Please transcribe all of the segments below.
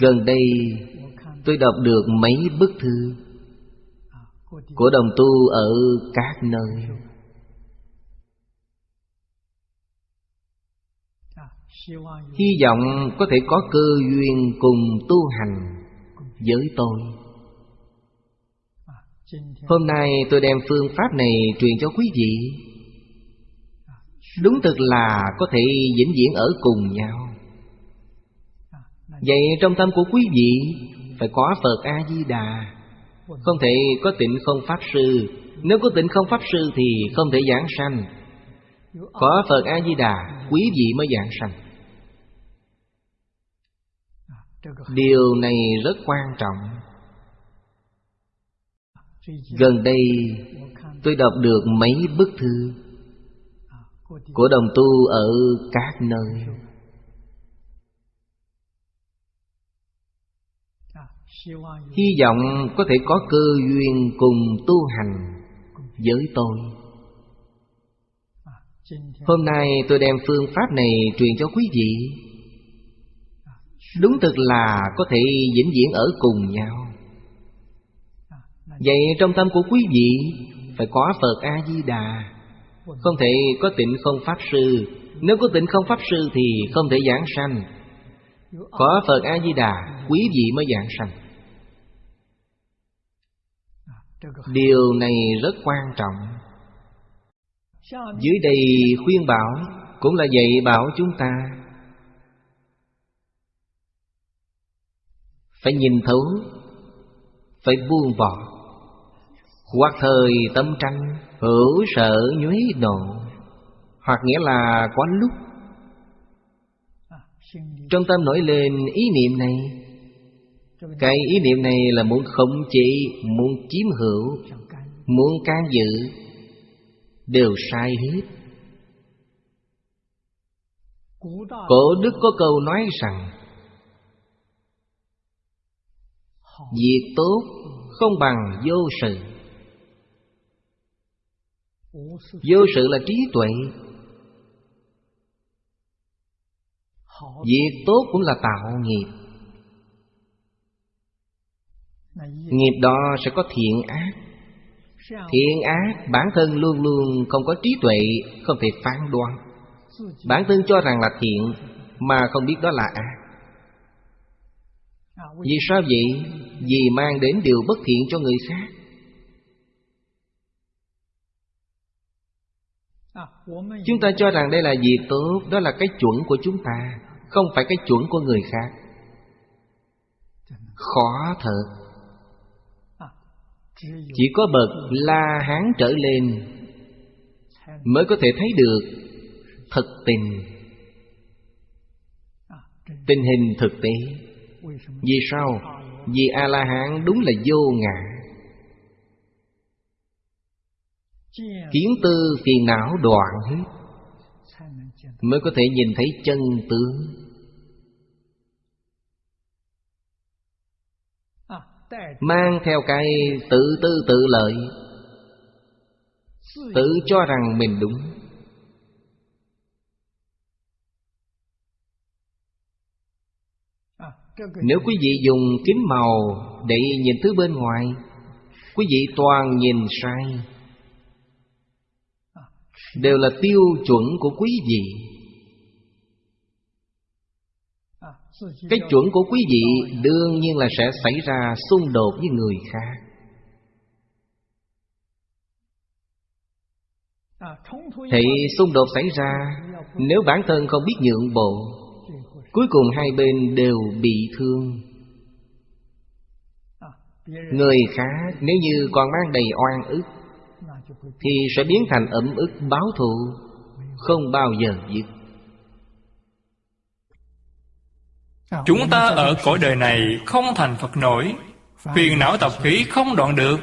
Gần đây, tôi đọc được mấy bức thư Của đồng tu ở các nơi. Hy vọng có thể có cơ duyên cùng tu hành với tôi. Hôm nay tôi đem phương pháp này truyền cho quý vị. Đúng thực là có thể vĩnh viễn ở cùng nhau. Vậy trong tâm của quý vị Phải có Phật A-di-đà. Không thể có tịnh không Pháp Sư. Nếu có tịnh không Pháp Sư thì không thể giảng sanh. Có Phật A-di-đà Quý vị mới giảng sanh. Điều này rất quan trọng. Gần đây tôi đọc được mấy bức thư Của đồng tu ở các nơi Hy vọng có thể có cơ duyên cùng tu hành với tôi. Hôm nay tôi đem phương pháp này truyền cho quý vị. Đúng thực là có thể vĩnh viễn ở cùng nhau. Vậy trong tâm của quý vị Phải có Phật A-di-đà. Không thể có tịnh không Pháp Sư. Nếu có tịnh không Pháp Sư thì không thể giảng sanh. Có Phật A-di-đà, Quý vị mới giảng sanh. Điều này rất quan trọng. Dưới đây khuyên bảo Cũng là dạy bảo chúng ta Phải nhìn thấu, Phải buông bỏ. Hoặc thời tâm tranh, Hữu sợ nhuế nộ Hoặc nghĩa là có lúc. Trong tâm nổi lên ý niệm này cái ý niệm này là muốn khống chế, Muốn chiếm hữu, Muốn can dự, Đều sai hết. Cổ đức có câu nói rằng, Việc tốt không bằng vô sự. Vô sự là trí tuệ. Việc tốt cũng là tạo nghiệp. Nghiệp đó sẽ có thiện ác. Thiện ác, bản thân luôn luôn không có trí tuệ, Không thể phán đoán. Bản thân cho rằng là thiện, Mà không biết đó là ác. Vì sao vậy? Vì mang đến điều bất thiện cho người khác. Chúng ta cho rằng đây là gì? Tốt, Đó là cái chuẩn của chúng ta, Không phải cái chuẩn của người khác. Khó thật. Chỉ có bậc La Hán trở lên Mới có thể thấy được Thực tình. Tình hình thực tế. Vì sao? Vì A-la-hán đúng là vô ngã. Kiến tư phiền não đoạn hết Mới có thể nhìn thấy chân tướng. Mang theo cái tự tư tự lợi. Tự cho rằng mình đúng. Nếu quý vị dùng kính màu để nhìn thứ bên ngoài, Quý vị toàn nhìn sai. Đều là tiêu chuẩn của quý vị. Cái chuẩn của quý vị đương nhiên là sẽ xảy ra xung đột với người khác. Thì xung đột xảy ra Nếu bản thân không biết nhượng bộ, Cuối cùng hai bên đều bị thương. Người khác nếu như còn mang đầy oan ức, Thì sẽ biến thành ẩm ức báo thù, Không bao giờ dứt. Chúng ta ở cõi đời này không thành Phật nổi. Phiền não tập khí không đoạn được.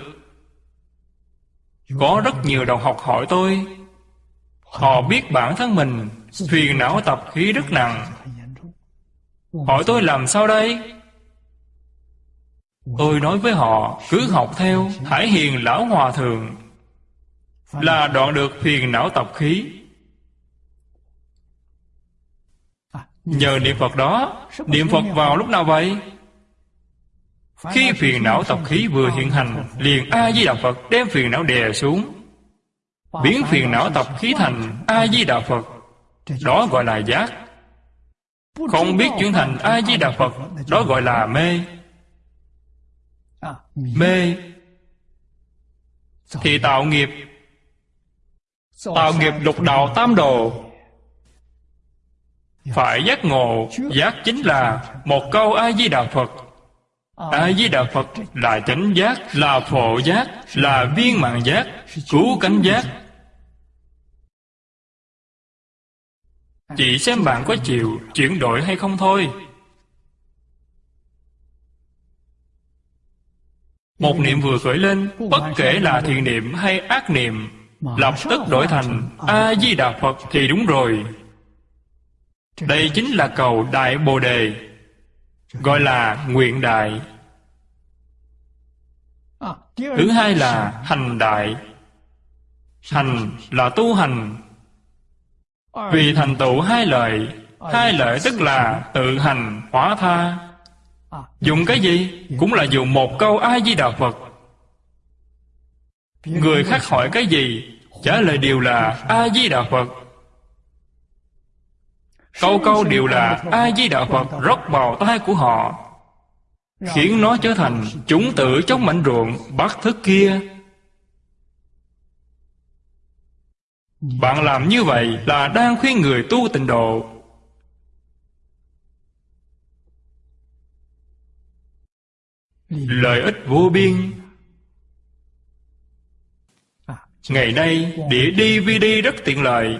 Có rất nhiều đồng học hỏi tôi. Họ biết bản thân mình. Phiền não tập khí rất nặng. Hỏi tôi làm sao đây? Tôi nói với họ cứ học theo Hải hiền lão hòa thượng. Là đoạn được phiền não tập khí Nhờ niệm Phật đó Niệm Phật vào lúc nào vậy? Khi phiền não tập khí vừa hiện hành Liền A-di-đà Phật đem phiền não đè xuống. Biến phiền não tập khí thành A-di-đà Phật Đó gọi là giác. Không biết chuyển thành A-di-đà Phật Đó gọi là mê. Mê. Thì tạo nghiệp. Tạo nghiệp lục đạo tam đồ phải giác ngộ, Giác chính là Một câu A-di-đà Phật. A-di-đà Phật là chánh giác, Là phổ giác, Là viên mạng giác, Cứu cánh giác. Chỉ xem bạn có chịu chuyển đổi hay không thôi. Một niệm vừa khởi lên, Bất kể là thiện niệm hay ác niệm, Lập tức đổi thành A-di-đà Phật thì đúng rồi. Đây chính là cầu Đại Bồ Đề, Gọi là nguyện đại. Thứ hai là hành đại. Hành là tu hành. Vì thành tựu hai lợi Hai lợi tức là tự hành, hóa tha. Dùng cái gì? Cũng là dùng một câu A-di-đà Phật. Người khác hỏi cái gì? Trả lời đều là A-di-đà Phật. Câu câu đều là A-di-đà Phật, rót vào tai của họ. Khiến nó trở thành chúng tử trong mảnh ruộng, bắt thức kia. Bạn làm như vậy là đang khuyên người tu tịnh độ. Lợi ích vô biên. Ngày nay đĩa DVD rất tiện lợi.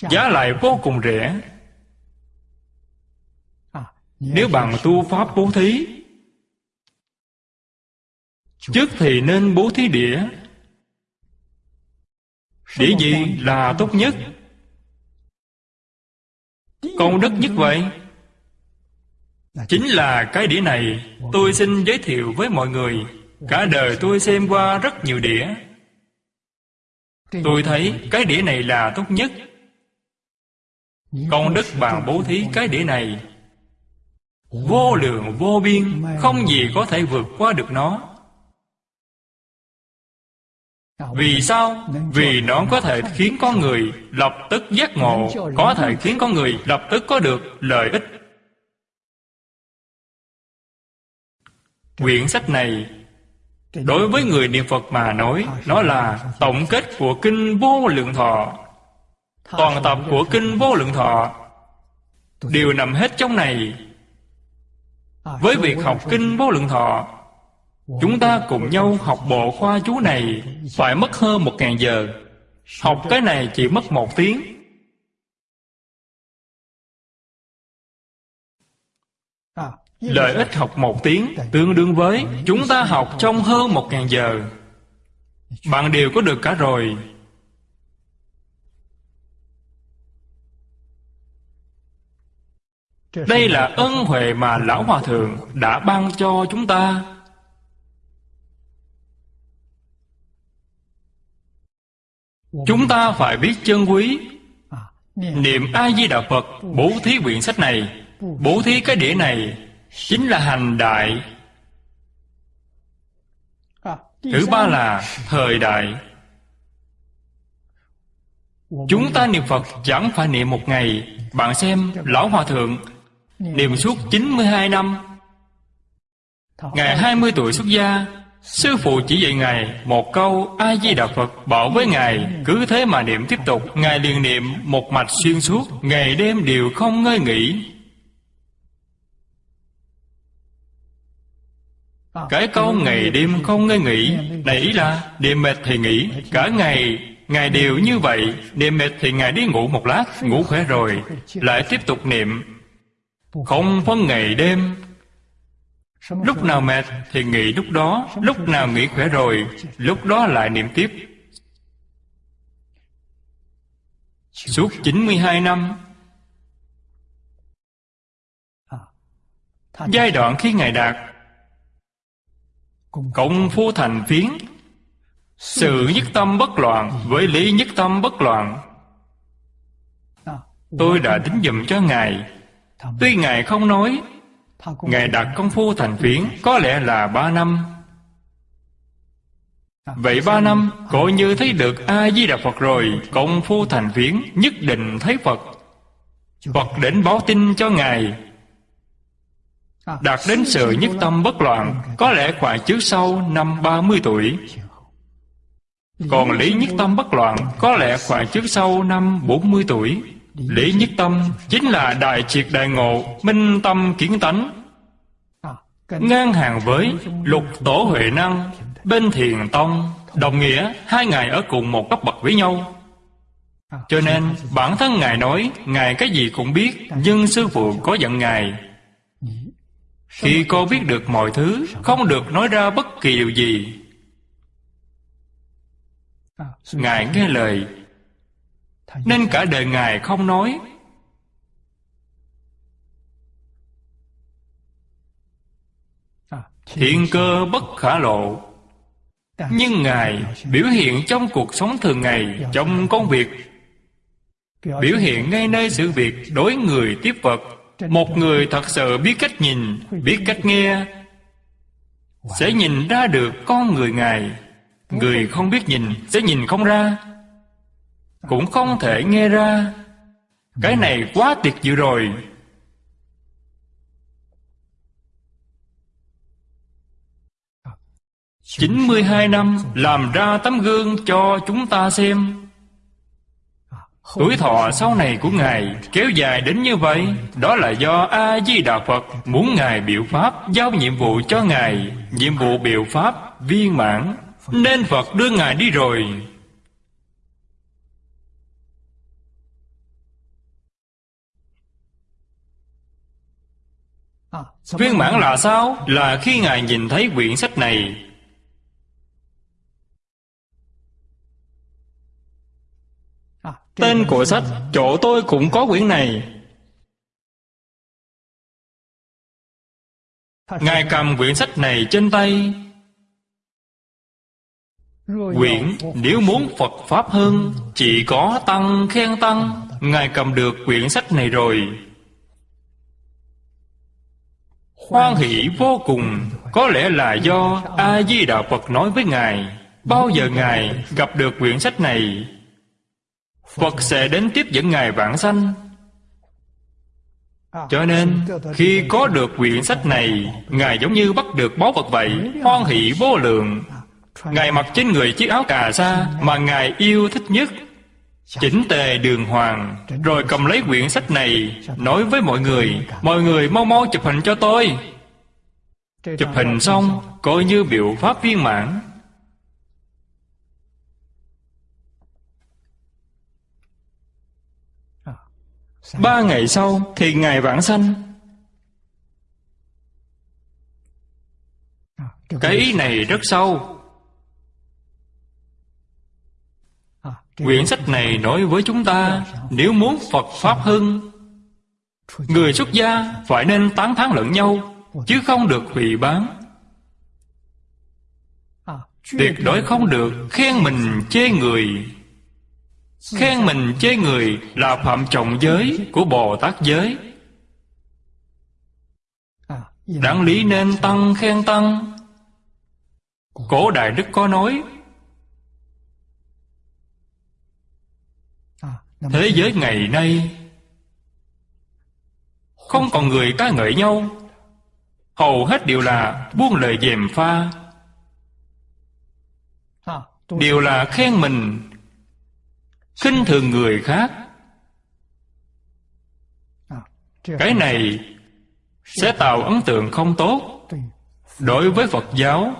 Giá lại vô cùng rẻ. Nếu bạn tu pháp bố thí Trước thì nên bố thí đĩa Đĩa gì là tốt nhất? Công đức nhất vậy? Chính là cái đĩa này. Tôi xin giới thiệu với mọi người. Cả đời tôi xem qua rất nhiều đĩa Tôi thấy cái đĩa này là tốt nhất Công đức bàn bố thí cái đĩa này. Vô lượng, vô biên, Không gì có thể vượt qua được nó. Vì sao? Vì nó có thể khiến con người lập tức giác ngộ, Có thể khiến con người lập tức có được lợi ích. Quyển sách này, Đối với người niệm Phật mà nói, Nó là tổng kết của Kinh Vô Lượng Thọ. Toàn tập của Kinh Vô Lượng Thọ Đều nằm hết trong này Với việc học Kinh Vô Lượng Thọ, Chúng ta cùng nhau học bộ khoa chú này Phải mất hơn một ngàn giờ Học cái này chỉ mất một tiếng Lợi ích học một tiếng tương đương với chúng ta học trong hơn một ngàn giờ. Bạn đều có được cả rồi. Đây là ân huệ mà Lão Hòa Thượng đã ban cho chúng ta. Chúng ta phải biết chân quý. Niệm A-di-đà Phật Bố thí quyển sách này. Bố thí cái đĩa này chính là hành đại. Thứ ba là thời đại. Chúng ta niệm phật chẳng phải niệm một ngày. Bạn xem lão hòa thượng niệm suốt 92 năm. Ngày 20 tuổi xuất gia Sư phụ chỉ dạy Ngài một câu A-di-đà Phật Bảo với Ngài Cứ thế mà niệm tiếp tục Ngài liền niệm một mạch xuyên suốt Ngày đêm đều không ngơi nghỉ. Cái câu ngày đêm không ngơi nghỉ Này ý là Đêm mệt thì nghỉ Cả ngày Ngài đều như vậy. Đêm mệt thì Ngài đi ngủ một lát Ngủ khỏe rồi Lại tiếp tục niệm không phân ngày đêm. Lúc nào mệt thì nghỉ lúc đó, Lúc nào nghỉ khỏe rồi, Lúc đó lại niệm tiếp. Suốt 92 năm. Giai đoạn khi Ngài đạt. Cộng phu thành phiến. Sự nhất tâm bất loạn Với lý nhất tâm bất loạn. Tôi đã tính dùm cho Ngài. Tuy Ngài không nói Ngài đặt công phu thành phiến Có lẽ là ba năm. Vậy ba năm Coi như thấy được A-di-đà Phật rồi Công phu thành phiến Nhất định thấy Phật. Phật đến báo tin cho Ngài. Đạt đến sự nhất tâm bất loạn Có lẽ khoảng trước sau năm 30 tuổi. Còn lý nhất tâm bất loạn Có lẽ khoảng trước sau năm 40 tuổi Lý nhất tâm Chính là đại triệt đại ngộ, Minh tâm kiến tánh. Ngang hàng với lục tổ huệ năng, Bên thiền tông, Đồng nghĩa hai ngài ở cùng một cấp bậc với nhau. Cho nên, bản thân ngài nói, Ngài cái gì cũng biết, Nhưng sư phụ có giận ngài. Khi cô biết được mọi thứ, Không được nói ra bất kỳ điều gì. Ngài nghe lời nên cả đời Ngài không nói. Thiện cơ bất khả lộ. Nhưng Ngài biểu hiện trong cuộc sống thường ngày Trong công việc. Biểu hiện ngay nơi sự việc đối người tiếp vật Một người thật sự biết cách nhìn Biết cách nghe Sẽ nhìn ra được con người Ngài. Người không biết nhìn Sẽ nhìn không ra cũng không thể nghe ra. Cái này quá tuyệt diệu rồi. 92 năm làm ra tấm gương cho chúng ta xem. Tuổi thọ sau này của Ngài kéo dài đến như vậy, Đó là do A-di-đà Phật muốn Ngài biểu Pháp Giao nhiệm vụ cho Ngài, Nhiệm vụ biểu Pháp viên mãn. Nên Phật đưa Ngài đi rồi. Viên mãn là sao? Là khi Ngài nhìn thấy quyển sách này. Tên của sách Chỗ tôi cũng có quyển này. Ngài cầm quyển sách này trên tay. Quyển nếu muốn Phật Pháp hơn Chỉ có Tăng khen Tăng. Ngài cầm được quyển sách này rồi Hoan hỷ vô cùng. Có lẽ là do A-di-đà Phật nói với Ngài, Bao giờ Ngài gặp được quyển sách này, Phật sẽ đến tiếp dẫn Ngài vãng sanh. Cho nên, khi có được quyển sách này, Ngài giống như bắt được báu vật vậy, Hoan hỷ vô lượng. Ngài mặc trên người chiếc áo cà sa Mà Ngài yêu thích nhất. Chỉnh tề đường hoàng, Rồi cầm lấy quyển sách này, Nói với mọi người Mọi người mau mau chụp hình cho tôi. Chụp hình xong, Coi như biểu pháp viên mãn. Ba ngày sau thì Ngài vãng sanh. Cái ý này rất sâu. Quyển sách này nói với chúng ta, Nếu muốn Phật Pháp hưng Người xuất gia phải nên tán thán lẫn nhau, Chứ không được hủy bán. Tuyệt đối không được khen mình chê người. Khen mình chê người là phạm trọng giới của Bồ Tát giới. Đáng lý nên tăng khen tăng. Cổ Đại Đức có nói Thế giới ngày nay Không còn người ca ngợi nhau. Hầu hết đều là buông lời dèm pha. Đều là khen mình khinh thường người khác. Cái này sẽ tạo ấn tượng không tốt đối với phật giáo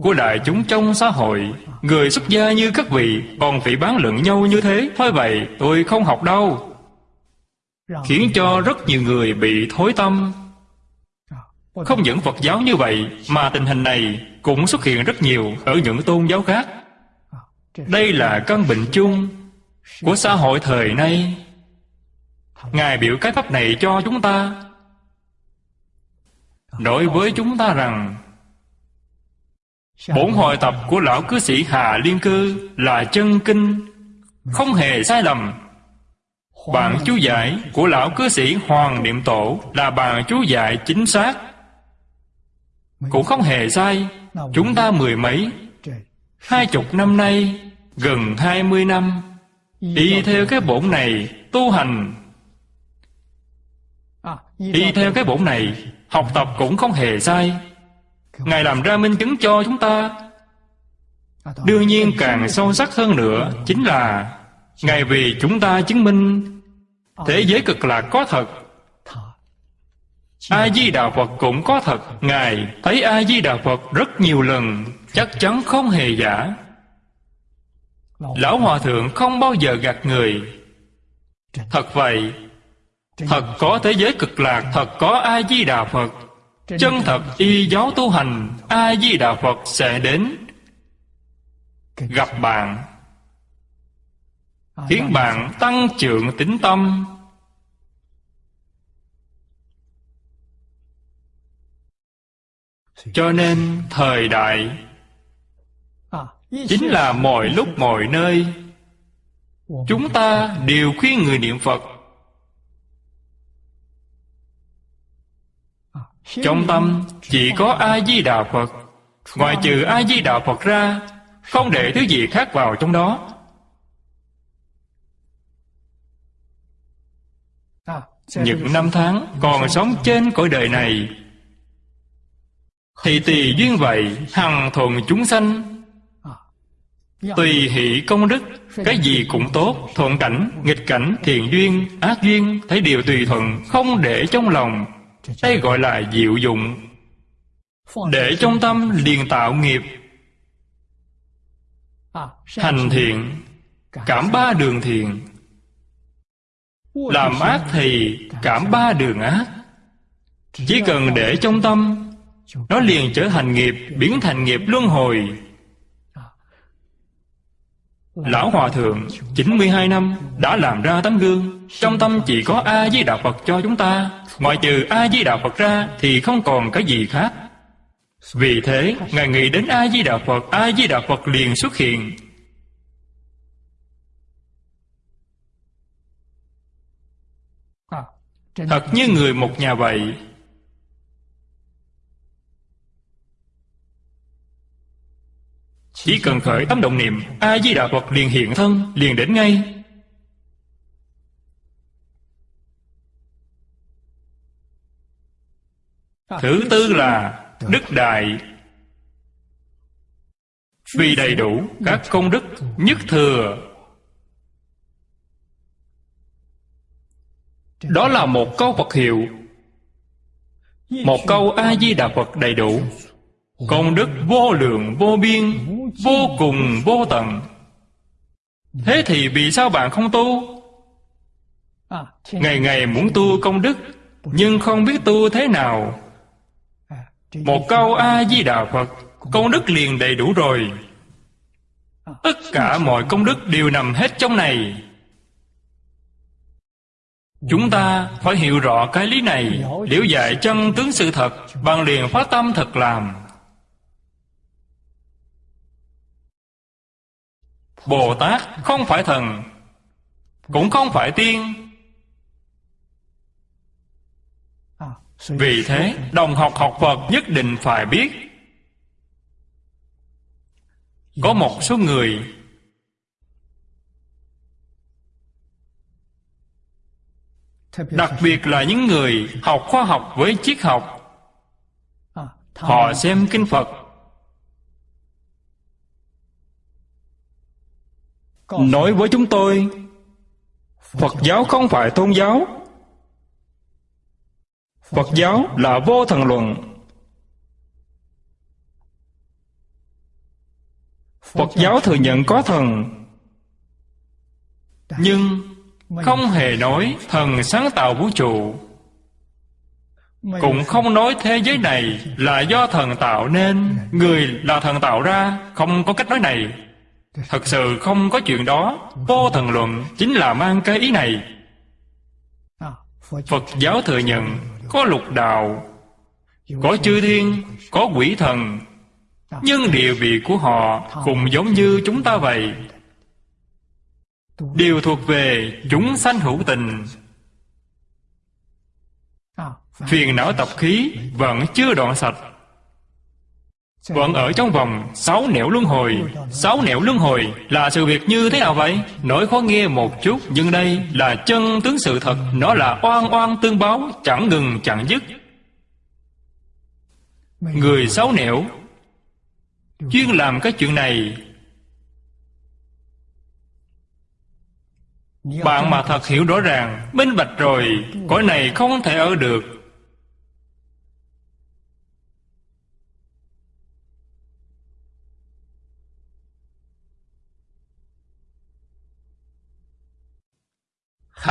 của đại chúng trong xã hội, người xuất gia như các vị, còn phải bán luận nhau như thế. Thôi vậy, tôi không học đâu. Khiến cho rất nhiều người bị thối tâm. Không những phật giáo như vậy, mà tình hình này cũng xuất hiện rất nhiều ở những tôn giáo khác. Đây là căn bệnh chung của xã hội thời nay. Ngài biểu cái pháp này cho chúng ta. Đối với chúng ta rằng bổn hội tập của lão cư sĩ hà liên cư là chân kinh không hề sai lầm. Bản chú giải của lão cư sĩ Hoàng Niệm Tổ Là bản chú giải chính xác. Cũng không hề sai. Chúng ta mười mấy Hai chục năm nay Gần hai mươi năm Y theo cái bổn này Tu hành. Y theo cái bổn này Học tập cũng không hề sai Ngài làm ra minh chứng cho chúng ta. Đương nhiên càng sâu sắc hơn nữa Chính là Ngài vì chúng ta chứng minh. Thế giới cực lạc có thật. A-di-đà Phật cũng có thật. Ngài thấy A-di-đà Phật rất nhiều lần, Chắc chắn không hề giả. Lão Hòa Thượng không bao giờ gạt người. Thật vậy, Thật có thế giới cực lạc, Thật có A-di-đà Phật. Chân thật y giáo tu hành A-di-đà Phật sẽ đến. Gặp bạn. Khiến bạn tăng trưởng tính tâm. Cho nên thời đại Chính là mọi lúc mọi nơi. Chúng ta đều khuyên người niệm Phật Trong tâm chỉ có A-di-đà Phật. Ngoài trừ A-di-đà Phật ra Không để thứ gì khác vào trong đó. Những năm tháng còn sống trên cõi đời này. Thì tùy duyên vậy Hằng thuận chúng sanh. Tùy hỷ công đức Cái gì cũng tốt Thuận cảnh, nghịch cảnh, thiện duyên, ác duyên Thấy điều tùy thuận Không để trong lòng đây gọi là diệu dụng. Để trong tâm liền tạo nghiệp. Hành thiện, Cảm ba đường thiện. Làm ác thì cảm ba đường ác. Chỉ cần để trong tâm, Nó liền trở thành nghiệp, Biến thành nghiệp luân hồi. Lão Hòa Thượng 92 năm đã làm ra tấm gương. Trong tâm chỉ có A với Đạo Phật cho chúng ta. Ngoài trừ A Di Đà Phật ra Thì không còn cái gì khác. Vì thế, Ngài nghĩ đến A Di Đà Phật A Di Đà Phật liền xuất hiện. Thật như người một nhà vậy. Chỉ cần khởi tâm động niệm A Di Đà Phật liền hiện thân, Liền đến ngay. Thứ tư là Đức Đại. Vì đầy đủ các công đức nhất thừa. Đó là một câu Phật hiệu. Một câu A-di-đà Phật đầy đủ. Công đức vô lượng, vô biên, Vô cùng, vô tận. Thế thì vì sao bạn không tu? Ngày ngày muốn tu công đức, Nhưng không biết tu thế nào một câu A-di-đà Phật Công đức liền đầy đủ rồi. Tất cả mọi công đức đều nằm hết trong này. Chúng ta phải hiểu rõ cái lý này. Liễu giải chân tướng sự thật Bằng liền phát tâm thật làm. Bồ Tát không phải thần Cũng không phải tiên Vì thế, đồng học học Phật nhất định phải biết. Có một số người Đặc biệt là những người học khoa học với triết học. Họ xem Kinh Phật. Nói với chúng tôi Phật giáo không phải tôn giáo Phật giáo là vô thần luận. Phật giáo thừa nhận có thần, Nhưng không hề nói thần sáng tạo vũ trụ. Cũng không nói thế giới này là do thần tạo nên, Người là thần tạo ra, Không có cách nói này. Thật sự không có chuyện đó, Vô thần luận chính là mang cái ý này. Phật giáo thừa nhận có lục đạo, có chư thiên, có quỷ thần. Nhưng địa vị của họ cũng giống như chúng ta vậy. Đều thuộc về chúng sanh hữu tình. Phiền não tập khí vẫn chưa đoạn sạch vẫn ở trong vòng sáu nẻo luân hồi. Sáu nẻo luân hồi là sự việc như thế nào vậy? Nói khó nghe một chút, nhưng đây là chân tướng sự thật. Nó là oan oan tương báo, chẳng ngừng, chẳng dứt. Người sáu nẻo chuyên làm cái chuyện này. Bạn mà thật hiểu rõ ràng, minh bạch rồi, cõi này không thể ở được.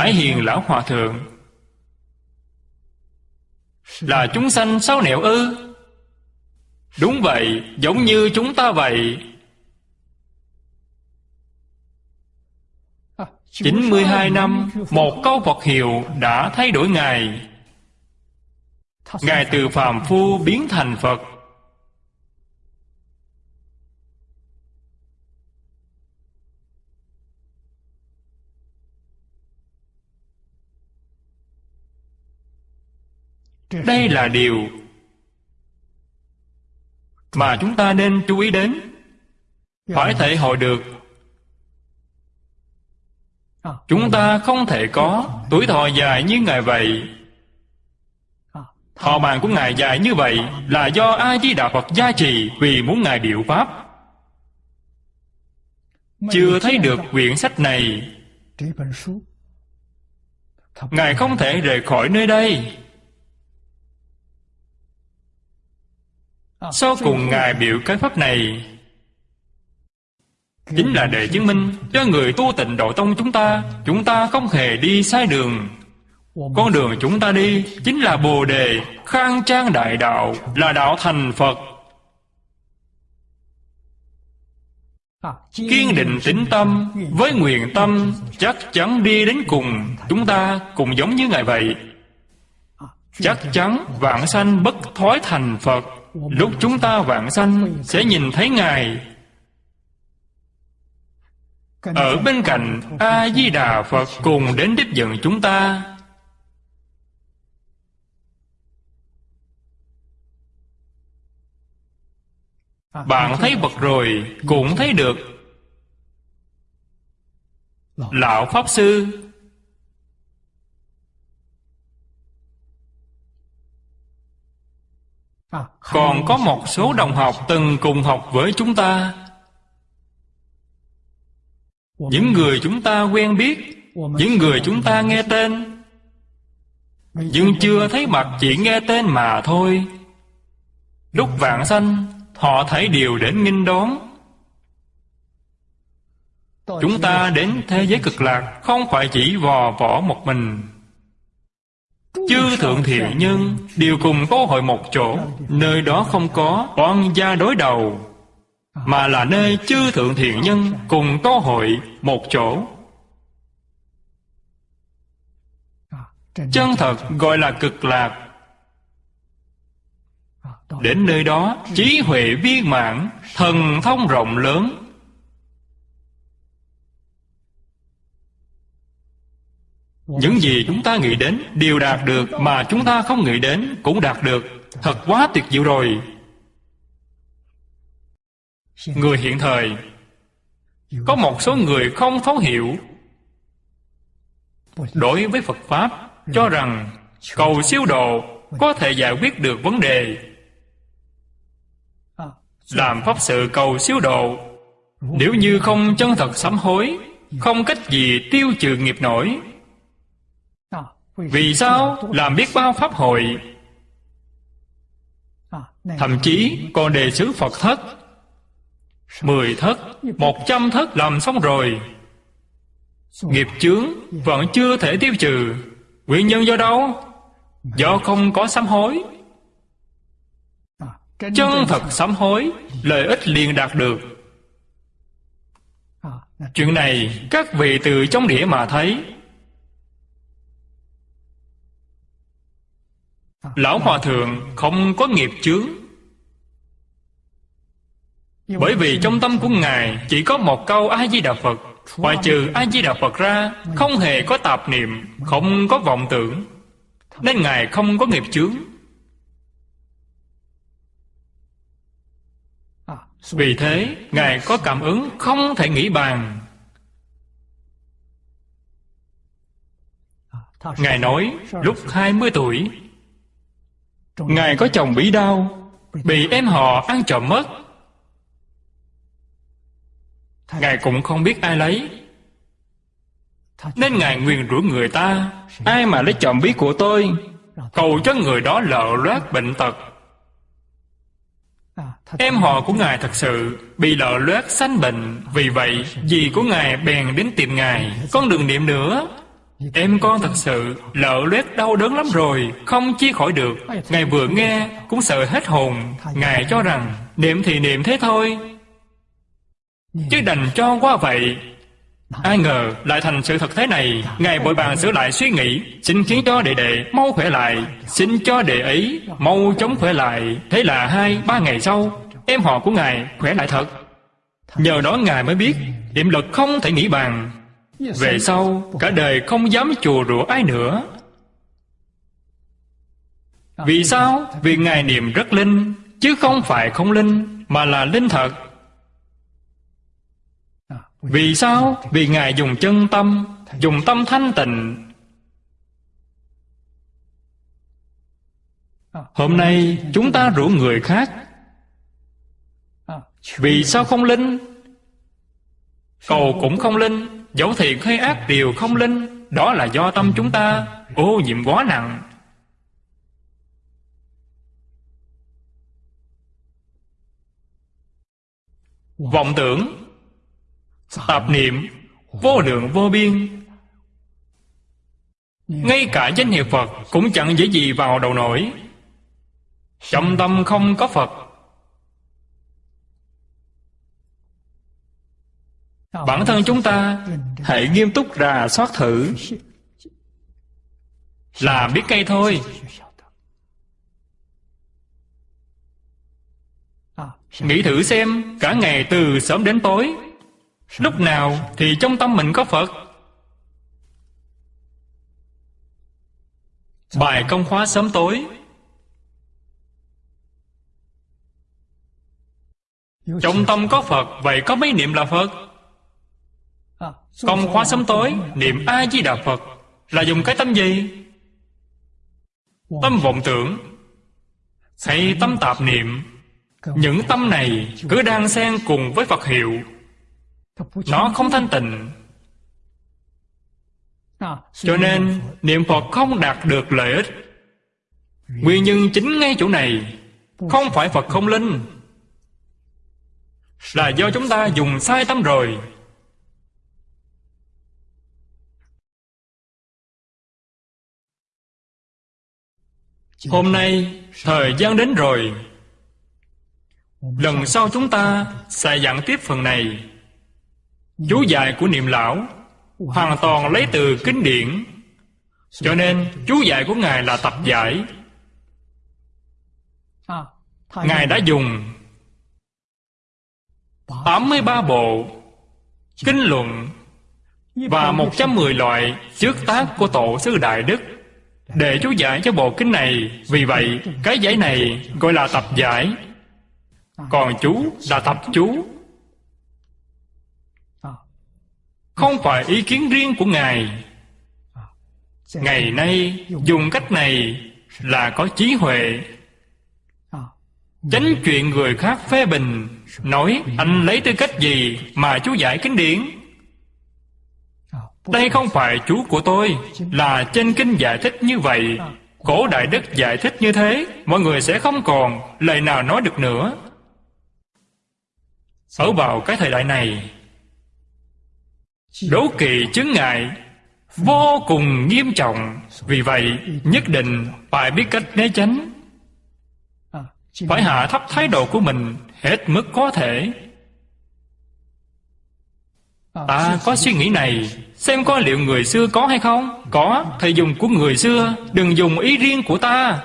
Hải Hiền Lão Hòa Thượng. Là chúng sanh sáu nẻo ư? Đúng vậy, giống như chúng ta vậy. 92 năm Một câu Phật hiệu đã thay đổi Ngài. Ngài từ phàm phu biến thành Phật. Đây là điều Mà chúng ta nên chú ý đến. Phải thể hội được. Chúng ta không thể có Tuổi thọ dài như Ngài vậy. Thọ mạng của Ngài dài như vậy Là do A-di-đà Phật gia trì Vì muốn Ngài điệu Pháp. Chưa thấy được quyển sách này, Ngài không thể rời khỏi nơi đây. Sau cùng Ngài biểu cái pháp này. Chính là để chứng minh cho người tu tịnh độ tông chúng ta Chúng ta không hề đi sai đường. Con đường chúng ta đi Chính là Bồ Đề Khang trang đại đạo Là đạo thành Phật. Kiên định tính tâm Với nguyện tâm Chắc chắn đi đến cùng Chúng ta cũng giống như Ngài vậy. Chắc chắn vạn sanh bất thói thành Phật Lúc chúng ta vạn sanh, Sẽ nhìn thấy Ngài. Ở bên cạnh A-di-đà Phật Cùng đến tiếp dẫn chúng ta. Bạn thấy Phật rồi, Cũng thấy được. Lão Pháp Sư Còn có một số đồng học từng cùng học với chúng ta. Những người chúng ta quen biết, Những người chúng ta nghe tên. Nhưng chưa thấy mặt chỉ nghe tên mà thôi. Lúc vạn sanh, Họ thấy điều đến nghinh đón. Chúng ta đến thế giới cực lạc, Không phải chỉ vò võ một mình. Chư thượng thiện nhân đều cùng có hội một chỗ Nơi đó không có oan gia đối đầu Mà là nơi chư thượng thiện nhân cùng có hội một chỗ. Chân thật gọi là cực lạc. Đến nơi đó trí huệ viên mãn Thần thông rộng lớn Những gì chúng ta nghĩ đến đều đạt được Mà chúng ta không nghĩ đến cũng đạt được. Thật quá tuyệt diệu rồi. Người hiện thời. Có một số người không thấu hiểu. Đối với Phật Pháp, Cho rằng cầu siêu độ Có thể giải quyết được vấn đề. Làm Pháp sự cầu siêu độ, Nếu như không chân thật sám hối, Không cách gì tiêu trừ nghiệp nổi vì sao? Làm biết bao pháp hội. Thậm chí, còn đề xứ Phật thất. Mười thất, Một trăm thất làm xong rồi. Nghiệp chướng Vẫn chưa thể tiêu trừ. Nguyên nhân do đâu? Do không có sám hối. Chân thật sám hối, Lợi ích liền đạt được. Chuyện này, các vị từ trong đĩa mà thấy. Lão Hòa Thượng không có nghiệp chướng. Bởi vì trong tâm của Ngài Chỉ có một câu A-di-đà Phật Ngoài trừ A-di-đà Phật ra, Không hề có tạp niệm, Không có vọng tưởng. Nên Ngài không có nghiệp chướng. Vì thế, Ngài có cảm ứng không thể nghĩ bàn. Ngài nói, lúc 20 tuổi Ngài có chồng bị đau, Bị em họ ăn trộm mất. Ngài cũng không biết ai lấy. Nên Ngài nguyền rủa người ta, Ai mà lấy chồng bí của tôi, Cầu cho người đó lợ loát bệnh tật. Em họ của Ngài thật sự Bị lợ loát sanh bệnh, Vì vậy dì của Ngài bèn đến tìm Ngài. Con đừng niệm nữa. Em con thật sự lỡ loét đau đớn lắm rồi, Không chia khỏi được. Ngài vừa nghe, cũng sợ hết hồn. Ngài cho rằng, niệm thì niệm thế thôi. Chứ đành cho qua vậy. Ai ngờ, lại thành sự thật thế này. Ngài bội bàn sửa lại suy nghĩ. Xin khiến cho đệ đệ mau khỏe lại. Xin cho đệ ấy mau chống khỏe lại. Thế là hai, ba ngày sau, Em họ của Ngài khỏe lại thật. Nhờ đó Ngài mới biết, Niệm lực không thể nghĩ bàn. Về sau cả đời không dám chùa rủa ai nữa. Vì sao? Vì Ngài niệm rất linh Chứ không phải không linh Mà là linh thật. Vì sao? Vì Ngài dùng chân tâm Dùng tâm thanh tịnh. Hôm nay chúng ta rủ người khác. Vì sao không linh? Cầu cũng không linh Dẫu thiện hay ác đều không linh, Đó là do tâm chúng ta, Ô nhiễm quá nặng. Vọng tưởng, Tạp niệm, Vô lượng vô biên. Ngay cả danh hiệu Phật Cũng chẳng dễ gì vào đầu nổi. Trong tâm không có Phật Bản thân chúng ta Hãy nghiêm túc rà soát thử. Là biết cây thôi. Nghĩ thử xem, Cả ngày từ sớm đến tối, Lúc nào thì trong tâm mình có Phật? Bài công khóa sớm tối. Trong tâm có Phật, Vậy có mấy niệm là Phật? Công khóa sớm tối, Niệm A-di-đà Phật. Là dùng cái tâm gì? Tâm vọng tưởng. Hay tâm tạp niệm. Những tâm này cứ đang xen cùng với Phật hiệu. Nó không thanh tịnh. Cho nên, niệm phật không đạt được lợi ích. Nguyên nhân chính ngay chỗ này, không phải phật không linh. Là do chúng ta dùng sai tâm rồi. Hôm nay thời gian đến rồi. Lần sau chúng ta sẽ giảng tiếp phần này. Chú giải của niệm lão Hoàn toàn lấy từ kinh điển. Cho nên chú giải của Ngài là tập giải. Ngài đã dùng 83 bộ Kinh luận Và 110 loại trước tác của Tổ sư Đại Đức. Để chú giải cho bộ kinh này, Vì vậy, cái giải này gọi là tập giải. Còn chú là tập chú. Không phải ý kiến riêng của ngài. Ngày nay, dùng cách này là có trí huệ. Tránh chuyện người khác phê bình, nói anh lấy tư cách gì mà chú giải kinh điển? Đây không phải chú của tôi, là trên kinh giải thích như vậy. Cổ đại đức giải thích như thế, mọi người sẽ không còn lời nào nói được nữa. Ở vào cái thời đại này đố kỵ chứng ngại vô cùng nghiêm trọng. Vì vậy, nhất định phải biết cách né tránh. Phải hạ thấp thái độ của mình, hết mức có thể ta có suy nghĩ này xem có liệu người xưa có hay không. Có thầy dùng của người xưa đừng dùng ý riêng của ta.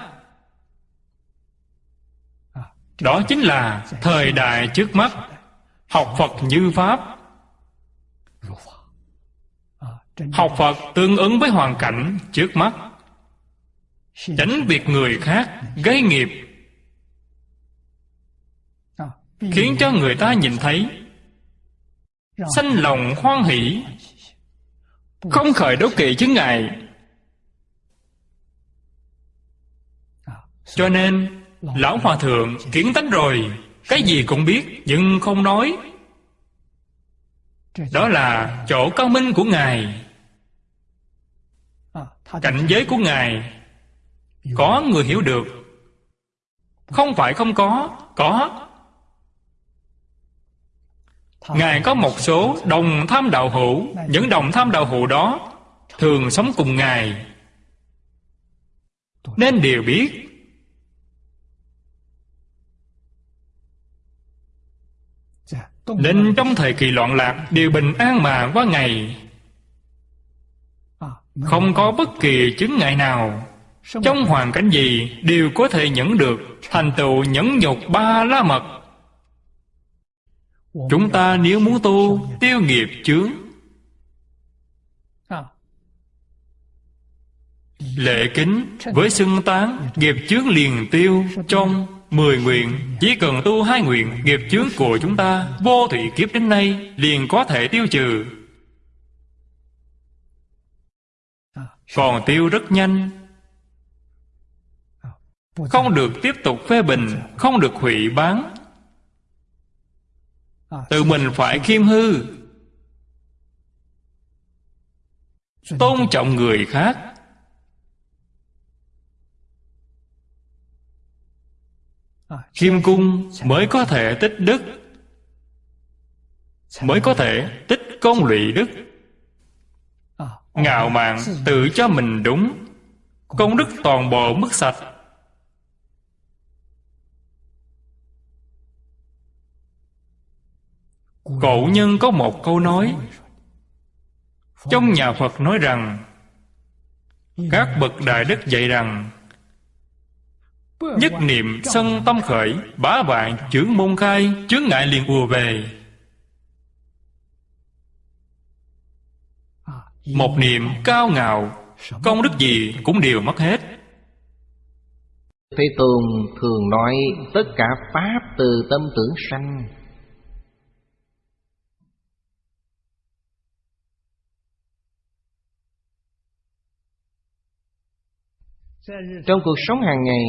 Đó chính là thời đại trước mắt học phật như pháp. Học Phật tương ứng với hoàn cảnh trước mắt. Tránh việc người khác gây nghiệp. Khiến cho người ta nhìn thấy Sanh lòng hoan hỷ. Không khởi đố kỵ chứng ngại. Cho nên Lão Hòa Thượng kiến tánh rồi. Cái gì cũng biết Nhưng không nói. Đó là chỗ cao minh của Ngài. Cảnh giới của Ngài. Có người hiểu được. Không phải không có. Có Ngài có một số đồng tham đạo hữu. Những đồng tham đạo hữu đó Thường sống cùng Ngài. Nên đều biết. Nên trong thời kỳ loạn lạc, Đều bình an mà qua ngày. Không có bất kỳ chứng ngại nào. Trong hoàn cảnh gì Đều có thể nhẫn được. Thành tựu nhẫn nhục ba la mật. Chúng ta nếu muốn tu Tiêu nghiệp chướng. Lệ kính với xưng tán Nghiệp chướng liền tiêu Trong Mười nguyện. Chỉ cần tu hai nguyện Nghiệp chướng của chúng ta Vô thủy kiếp đến nay Liền có thể tiêu trừ. Còn tiêu rất nhanh. Không được tiếp tục phê bình Không được hủy bán Tự mình phải khiêm hư. Tôn trọng người khác. Khiêm cung mới có thể tích đức. Mới có thể tích công lụy đức. Ngạo mạn tự cho mình đúng. Công đức toàn bộ mất sạch Cổ nhân có một câu nói. Trong nhà Phật nói rằng, Các bậc đại đức dạy rằng, Nhất niệm sân tâm khởi, Bá vạn chướng môn khai, Chướng ngại liền ùa về. Một niệm cao ngạo, Công đức gì cũng đều mất hết. Thế Tôn thường nói, Tất cả Pháp từ tâm tưởng sanh Trong cuộc sống hàng ngày,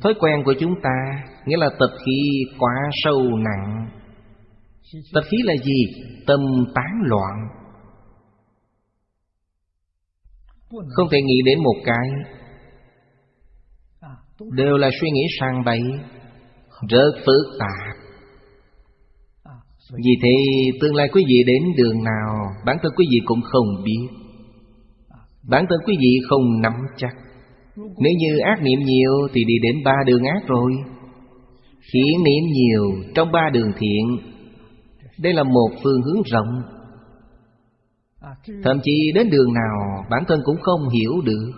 Thói quen của chúng ta, Nghĩa là tập khí quá sâu nặng. Tập khí là gì? Tâm tán loạn. Không thể nghĩ đến một cái. Đều là suy nghĩ sang bậy Rất phức tạp. Vì thế, tương lai quý vị đến đường nào, Bản thân quý vị cũng không biết. Bản thân quý vị không nắm chắc nếu như ác niệm nhiều Thì đi đến ba đường ác rồi. Thiện niệm nhiều Trong ba đường thiện, Đây là một phương hướng rộng. Thậm chí đến đường nào, Bản thân cũng không hiểu được.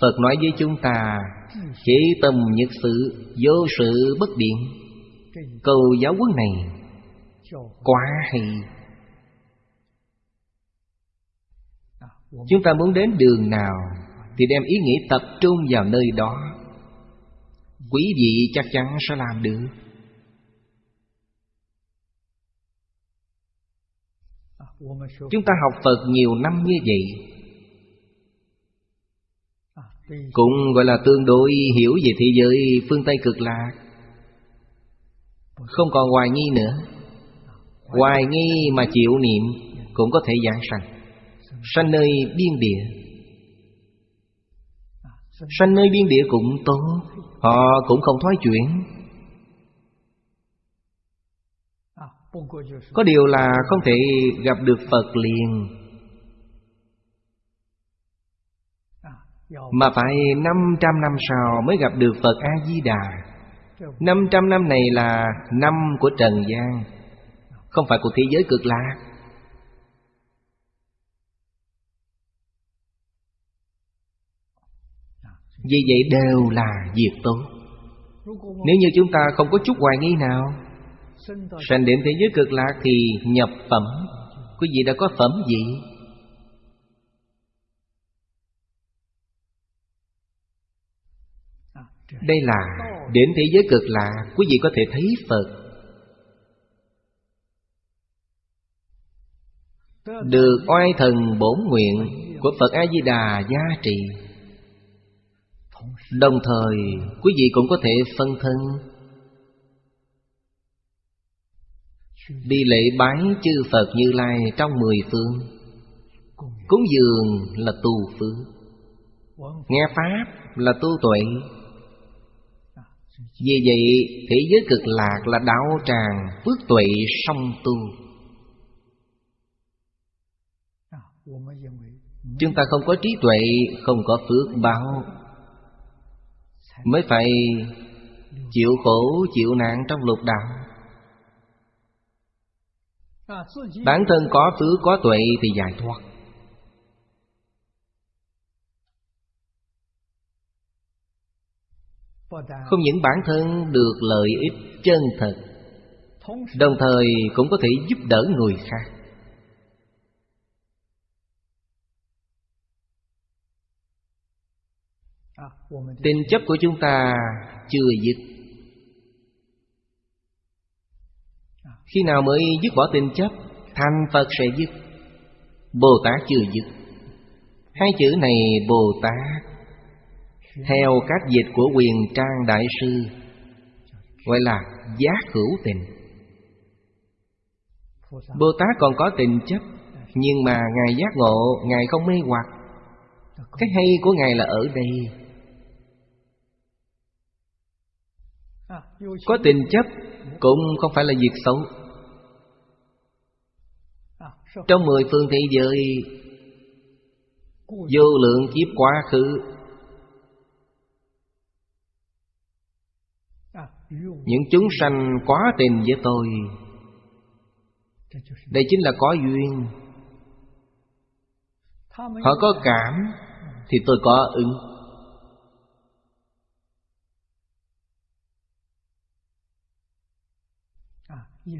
Phật nói với chúng ta, chỉ tâm nhật sự, Vô sự bất điện. Câu giáo huấn này Quá hay. Chúng ta muốn đến đường nào Thì đem ý nghĩ tập trung vào nơi đó. Quý vị chắc chắn sẽ làm được. Chúng ta học Phật nhiều năm như vậy. Cũng gọi là tương đối hiểu về thế giới phương Tây cực lạc. Không còn hoài nghi nữa. Hoài nghi mà chịu niệm Cũng có thể giảng sanh. Sanh nơi biên địa. Sanh nơi biên địa cũng tốt. Họ cũng không thoái chuyển. Có điều là không thể gặp được Phật liền. Mà phải 500 năm sau mới gặp được Phật A-di-đà. 500 năm này là năm của Trần gian. Không phải của thế giới cực lạc. Vì vậy đều là việc tốt. Nếu như chúng ta không có chút hoài nghi nào, Sanh đến thế giới cực lạc thì nhập phẩm. Quý vị đã có phẩm gì? Đây là đến thế giới cực lạc. Quý vị có thể thấy Phật Được oai thần bổn nguyện Của Phật A-di-đà gia trì. Đồng thời, quý vị cũng có thể phân thân. Đi lễ bái chư Phật Như Lai trong mười phương. Cúng dường là tu phước. Nghe Pháp là tu tuệ. Vì vậy, thế giới cực lạc là đạo tràng phước tuệ song tu. Chúng ta không có trí tuệ, Không có phước báo. Mới phải chịu khổ, chịu nạn trong lục đạo. Bản thân có phước, có tuệ thì giải thoát. Không những bản thân được lợi ích chân thật, Đồng thời cũng có thể giúp đỡ người khác. Tình chấp của chúng ta chưa dứt. Khi nào mới dứt bỏ tình chấp Thành Phật sẽ dứt. Bồ Tát chưa dứt. Hai chữ này Bồ Tát Theo các dịch của quyền trang đại sư Gọi là giác hữu tình. Bồ Tát còn có tình chấp Nhưng mà Ngài giác ngộ Ngài không mê hoặc. Cái hay của Ngài là ở đây Có tình chấp Cũng không phải là việc xấu. Trong mười phương thế giới, Vô lượng kiếp quá khứ, Những chúng sanh quá tình với tôi, Đây chính là có duyên. Họ có cảm Thì tôi có ứng.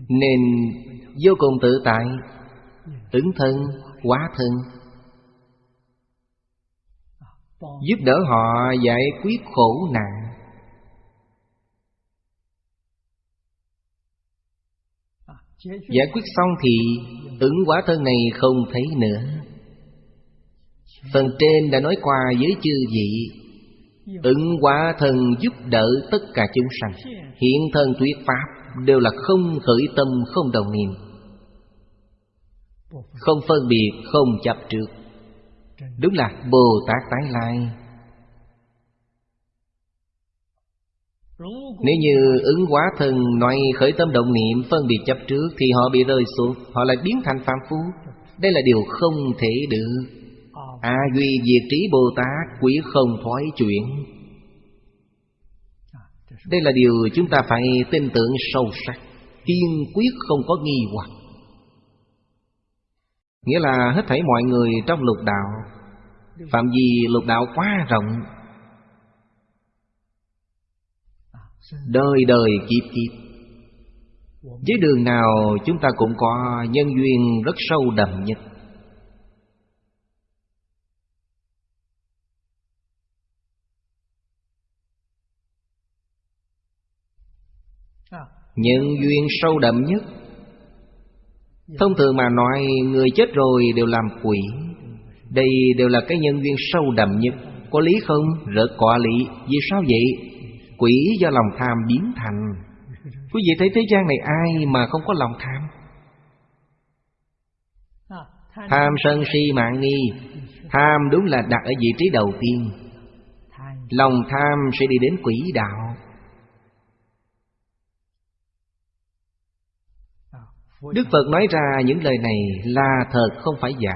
Nên vô cùng tự tại Ứng thân, quá thân Giúp đỡ họ giải quyết khổ nạn. Giải quyết xong thì ứng quả thân này không thấy nữa. Phần trên đã nói qua với chư vị Ứng quả thân giúp đỡ tất cả chúng sanh. Hiện thân thuyết pháp đều là không khởi tâm, không đồng niệm. Không phân biệt, không chấp trước. Đúng là bồ tát tái lai. Nếu như ứng hóa thân nói khởi tâm động niệm, phân biệt chấp trước, Thì họ bị rơi xuống, Họ lại biến thành phàm phu. Đây là điều không thể được. A duy diệt trí Bồ Tát, Quý không thoái chuyển đây là điều chúng ta phải tin tưởng sâu sắc. Kiên quyết không có nghi hoặc. Nghĩa là hết thảy mọi người trong lục đạo, Phạm vi lục đạo quá rộng, Đời đời kiếp kiếp. Với đường nào chúng ta cũng có nhân duyên rất sâu đậm nhất. Nhân duyên sâu đậm nhất. Thông thường mà nói, Người chết rồi đều làm quỷ. Đây đều là cái nhân duyên sâu đậm nhất. Có lý không? Rất có lý. Vì sao vậy? Quỷ do lòng tham biến thành. Quý vị thấy thế gian này ai mà không có lòng tham? Tham sân si mạng nghi. Tham đúng là đặt ở vị trí đầu tiên. Lòng tham sẽ đi đến quỷ đạo. Đức Phật nói ra những lời này là thật không phải giả.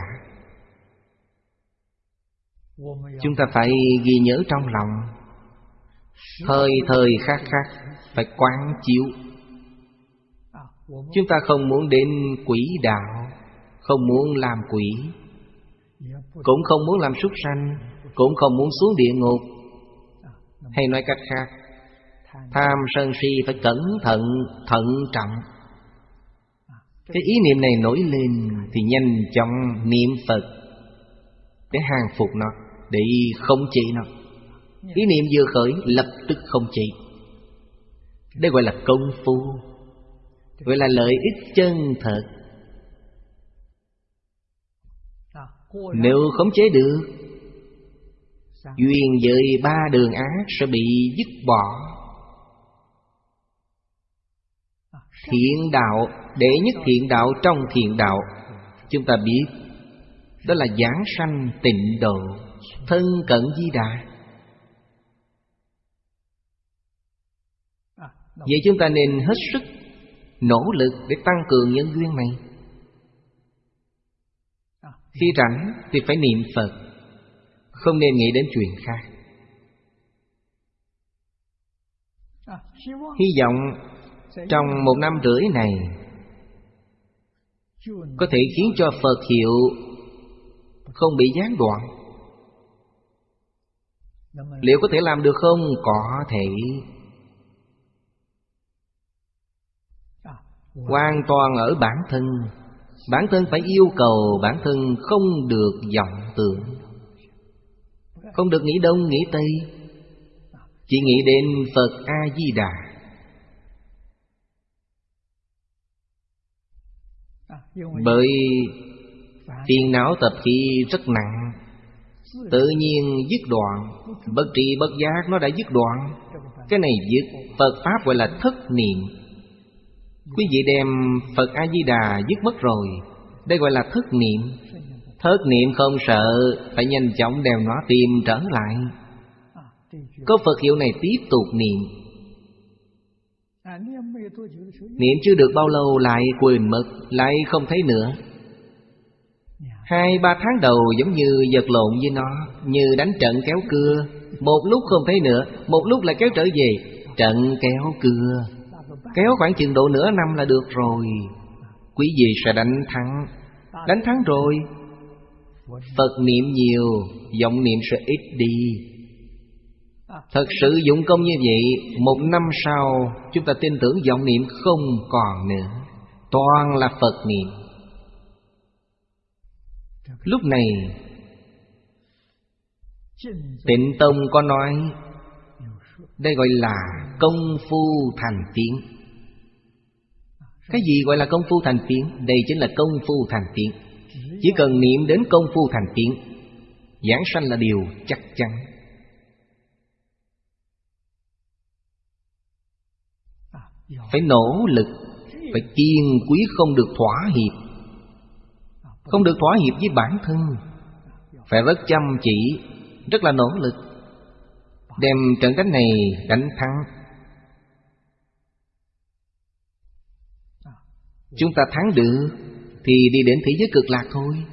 Chúng ta phải ghi nhớ trong lòng. Thời thời khác khác Phải quán chiếu. Chúng ta không muốn đến quỷ đạo Không muốn làm quỷ Cũng không muốn làm súc sanh Cũng không muốn xuống địa ngục. Hay nói cách khác Tham sân si phải cẩn thận, thận trọng. Cái ý niệm này nổi lên Thì nhanh chóng niệm Phật. Để hàng phục nó Để không trị nó. Ý niệm vừa khởi lập tức không trị. Đây gọi là công phu. Gọi là lợi ích chân thật. Nếu khống chế được Duyên với ba đường ác sẽ bị dứt bỏ Thiện đạo, để nhất thiện đạo trong thiện đạo. Chúng ta biết, Đó là giảng sanh tịnh độ, Thân cận di đà. Vậy chúng ta nên hết sức Nỗ lực để tăng cường nhân duyên này. Khi rảnh thì phải niệm Phật, Không nên nghĩ đến chuyện khác. Hy vọng trong một năm rưỡi này, có thể khiến cho phật hiệu không bị gián đoạn. Liệu có thể làm được không? Có thể. Hoàn toàn ở bản thân. Bản thân phải yêu cầu bản thân không được vọng tưởng. Không được nghĩ đông, nghĩ tây. Chỉ nghĩ đến phật a di đà bởi phiền não tập khí rất nặng. Tự nhiên dứt đoạn. Bất trị bất giác nó đã dứt đoạn. Cái này dứt Phật Pháp gọi là thất niệm. Quý vị đem Phật A-di-đà dứt mất rồi. Đây gọi là thất niệm. Thất niệm không sợ Phải nhanh chóng đem nó tìm trở lại. Có Phật hiệu này tiếp tục niệm Niệm chưa được bao lâu lại quên mất, Lại không thấy nữa. Hai, ba tháng đầu giống như vật lộn với nó, Như đánh trận kéo cưa. Một lúc không thấy nữa, Một lúc lại kéo trở về, Trận kéo cưa. Kéo khoảng chừng độ nửa năm là được rồi. Quý vị sẽ đánh thắng. Đánh thắng rồi. Phật niệm nhiều, Vọng niệm sẽ ít đi. Thật sự dụng công như vậy, Một năm sau, Chúng ta tin tưởng vọng niệm không còn nữa. Toàn là Phật niệm. Lúc này, Tịnh Tông có nói, Đây gọi là công phu thành tiếng. Cái gì gọi là công phu thành tiếng? Đây chính là công phu thành tiếng. Chỉ cần niệm đến công phu thành tiếng, Giảng sanh là điều chắc chắn. Phải nỗ lực, phải kiên quý không được thỏa hiệp. Không được thỏa hiệp với bản thân, phải rất chăm chỉ, rất là nỗ lực, đem trận đánh này đánh thắng. Chúng ta thắng được thì đi đến thế giới cực lạc thôi.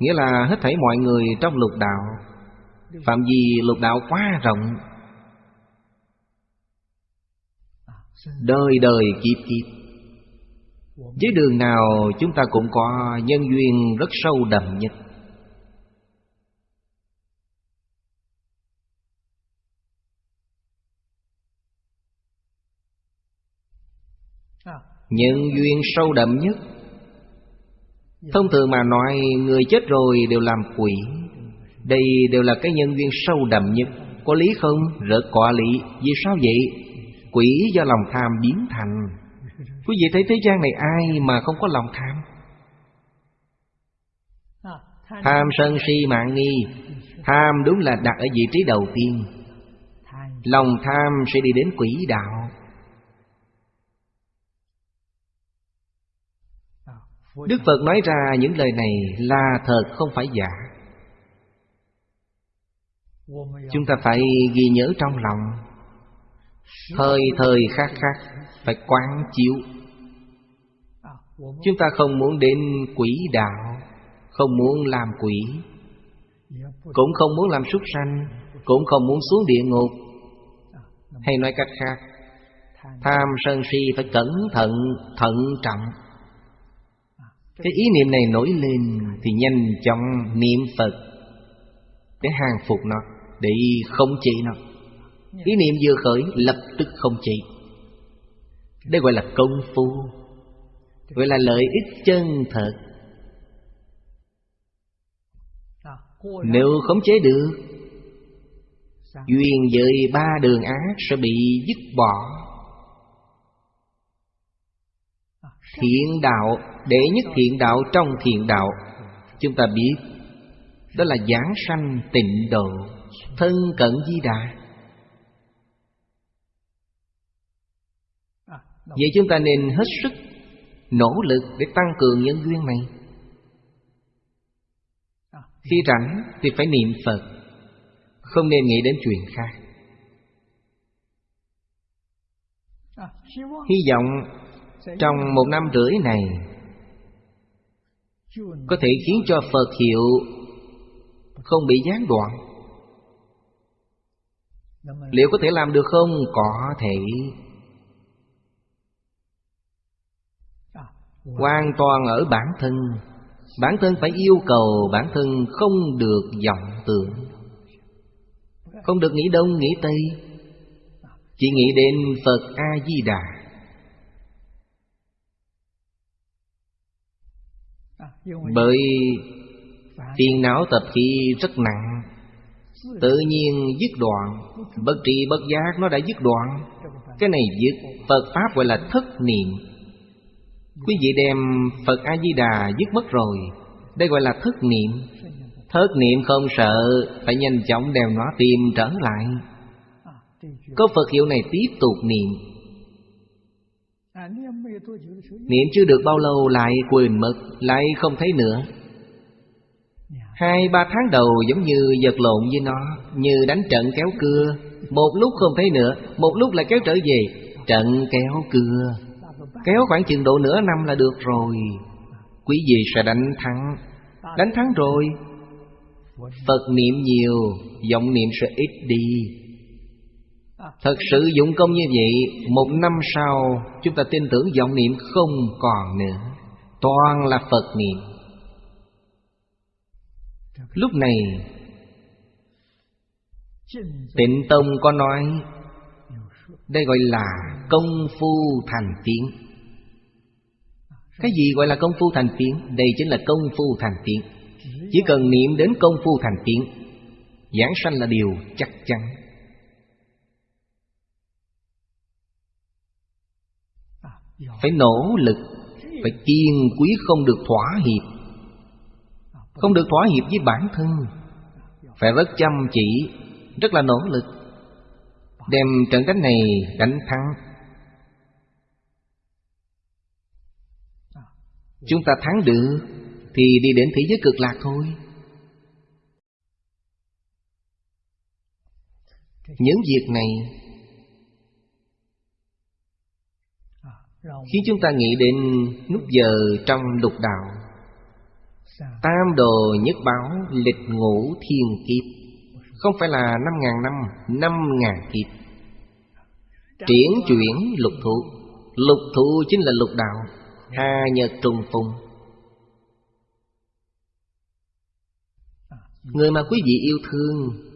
Nghĩa là hết thảy mọi người trong lục đạo, phạm vi lục đạo quá rộng Đời đời kiếp kiếp. Với đường nào chúng ta cũng có nhân duyên rất sâu đậm nhất. Nhân duyên sâu đậm nhất. Thông thường mà nói, Người chết rồi đều làm quỷ. Đây đều là cái nhân duyên sâu đậm nhất. Có lý không? Rất có lý. Vì sao vậy? Quỷ do lòng tham biến thành. Quý vị thấy thế gian này ai mà không có lòng tham? Tham sân si mạng nghi. Tham đúng là đặt ở vị trí đầu tiên. Lòng tham sẽ đi đến quỷ đạo. Đức Phật nói ra những lời này là thật, không phải giả. Chúng ta phải ghi nhớ trong lòng. Thời thời khác khác Phải quán chiếu. Chúng ta không muốn đến quỷ đạo Không muốn làm quỷ Cũng không muốn làm súc sanh Cũng không muốn xuống địa ngục. Hay nói cách khác Tham sân si phải cẩn thận, thận trọng. Cái ý niệm này nổi lên Thì nhanh chóng niệm Phật Để hàng phục nó Để không trị nó. Ý niệm vừa khởi lập tức không trị Đây gọi là công phu Gọi là lợi ích chân thật. Nếu khống chế được Duyên với ba đường ác sẽ bị dứt bỏ. Thiện đạo Đệ nhất thiện đạo trong thiện đạo. Chúng ta biết Đó là giảng sanh tịnh độ Thân cận di đà Vậy chúng ta nên hết sức Nỗ lực để tăng cường nhân duyên này. Khi rảnh thì phải niệm Phật Không nên nghĩ đến chuyện khác. Hy vọng trong một năm rưỡi này có thể khiến cho phật hiệu không bị gián đoạn. Liệu có thể làm được không? Có thể hoàn toàn ở bản thân. Bản thân phải yêu cầu bản thân không được vọng tưởng. Không được nghĩ đông, nghĩ tây. Chỉ nghĩ đến phật a di đà Bởi phiền não tập khí rất nặng. Tự nhiên dứt đoạn. Bất tri bất giác nó đã dứt đoạn. Cái này dứt. Phật Pháp gọi là thất niệm. Quý vị đem Phật A-di-đà dứt mất rồi. Đây gọi là thất niệm. Thất niệm không sợ, Phải nhanh chóng đem nó tìm trở lại. Có Phật hiệu này tiếp tục niệm. Niệm chưa được bao lâu lại quên mất, Lại không thấy nữa. Hai, ba tháng đầu giống như vật lộn với nó, Như đánh trận kéo cưa. Một lúc không thấy nữa, Một lúc lại kéo trở về, Trận kéo cưa. Kéo khoảng chừng độ nửa năm là được rồi. Quý vị sẽ đánh thắng. Đánh thắng rồi. Phật niệm nhiều, Vọng niệm sẽ ít đi. Thật sự dụng công như vậy, Một năm sau, Chúng ta tin tưởng vọng niệm không còn nữa. Toàn là Phật niệm. Lúc này, Tịnh Tông có nói, Đây gọi là công phu thành tiến cái gì gọi là công phu thành tiện? Đây chính là công phu thành tiện Chỉ cần niệm đến công phu thành tiện Giảng sanh là điều chắc chắn. Phải nỗ lực, phải kiên quý không được thỏa hiệp. Không được thỏa hiệp với bản thân. Phải rất chăm chỉ, rất là nỗ lực. Đem trận đánh này đánh thắng. Chúng ta thắng được thì đi đến thế giới cực lạc thôi. Những việc này Khiến chúng ta nghĩ đến nút giờ trong lục đạo. Tam đồ nhất báo lịch ngũ thiên kiếp Không phải là năm ngàn năm, năm ngàn kiếp. Triển chuyển lục thụ Lục thụ chính là lục đạo. Hà nhật trùng phùng. Người mà quý vị yêu thương,